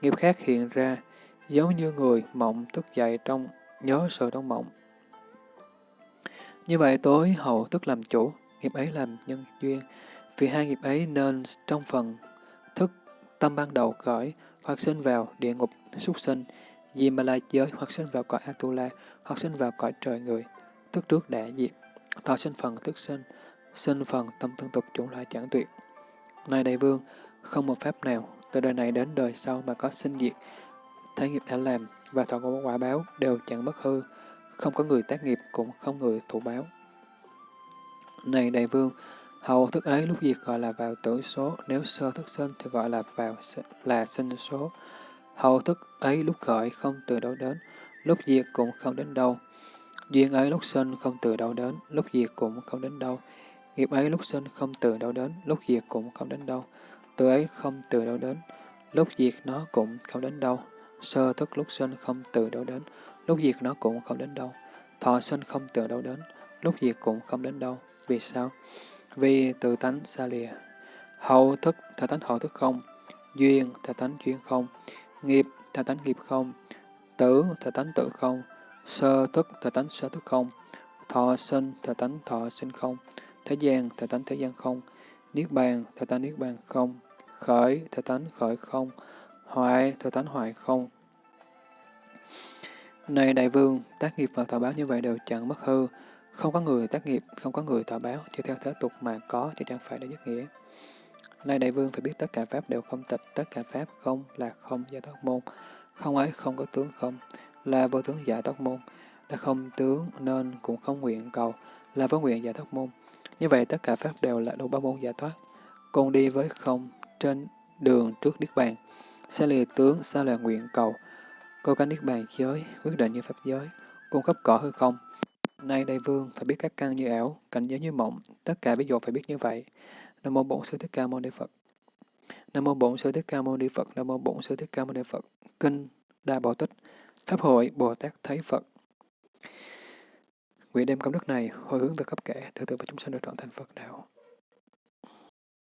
nghiệp khác hiện ra, giống như người mộng thức dậy trong nhớ sự trong mộng. Như vậy tối hậu tức làm chủ, nghiệp ấy làm nhân duyên, vì hai nghiệp ấy nên trong phần thức tâm ban đầu khởi, hoặc sinh vào địa ngục súc sinh, Di Ma La giới hoặc sinh vào cõi Atula, hoặc sinh vào cõi trời người, tức trước đã diệt, thọ sinh phần tức sinh, sinh phần tâm tương tục chủng loại chẳng tuyệt. Này đại vương, không một pháp nào từ đời này đến đời sau mà có sinh diệt, thế nghiệp đã làm và thọ có quả báo đều chẳng bất hư, không có người tác nghiệp cũng không người thủ báo. Này đại vương, hầu thức ấy lúc diệt gọi là vào tử số, nếu sơ thức sinh thì gọi là vào là sinh số. hầu thức ấy lúc khởi không từ đâu đến, lúc diệt cũng không đến đâu. Duyên ấy lúc sinh không từ đâu đến, lúc diệt cũng không đến đâu. Nghiệp ấy lúc sinh không từ đâu đến, lúc diệt cũng không đến đâu. Từ ấy không từ đâu đến, lúc diệt nó cũng không đến đâu. Sơ thức lúc sinh không từ đâu đến, lúc diệt nó cũng không đến đâu. Thọ sinh không từ đâu đến, lúc diệt cũng không đến đâu. Vì sao? Vì tự tánh xa lìa. Hậu thức, thể tánh hậu thức không. Duyên, thể tánh duyên không. Nghiệp, thể tánh nghiệp không. Tử, thể tánh tử không. Sơ thức, thể tánh sơ thức không. Thọ sinh, thể tánh thọ sinh không. Thế gian, thể tánh thế gian không. Niết bàn, thể tánh niết bàn không. Khởi, thể tánh khởi không. Hoại, thể tánh hoại không. Này đại vương, tác nghiệp và thọ báo như vậy đều chẳng mất hư. Không có người tác nghiệp, không có người thọ báo, chỉ theo thế tục mà có thì chẳng phải là nhất nghĩa. Này đại vương phải biết tất cả pháp đều không tịch, tất cả pháp không là không giả thoát môn. Không ấy không có tướng không, là vô tướng giả thoát môn. Đã không tướng nên cũng không nguyện cầu, là vô nguyện giả thoát môn. Như vậy tất cả pháp đều là đủ ba môn giải thoát. Cùng đi với không trên đường trước Niết Bàn. sẽ lìa tướng, sẽ là nguyện cầu. Cô có Niết Bàn giới, quyết định như pháp giới, cung cấp cỏ hư không. Nay đại vương phải biết các căn như ảo, cảnh giới như mộng, tất cả ví dụ phải biết như vậy. Nam mô Bổn Sư Thích Ca Mâu Ni Phật. Nam mô Bổn Sư Thích Ca Mâu Ni Phật. Nam mô Bổn Sư Thích Ca Mâu Ni Phật. Kinh Đại Bảo Tích. Pháp hội Bồ Tát thấy Phật. Nguyện đem công đức này hồi hướng về khắp kẻ, được tự và chúng sanh được trọn thành Phật đạo.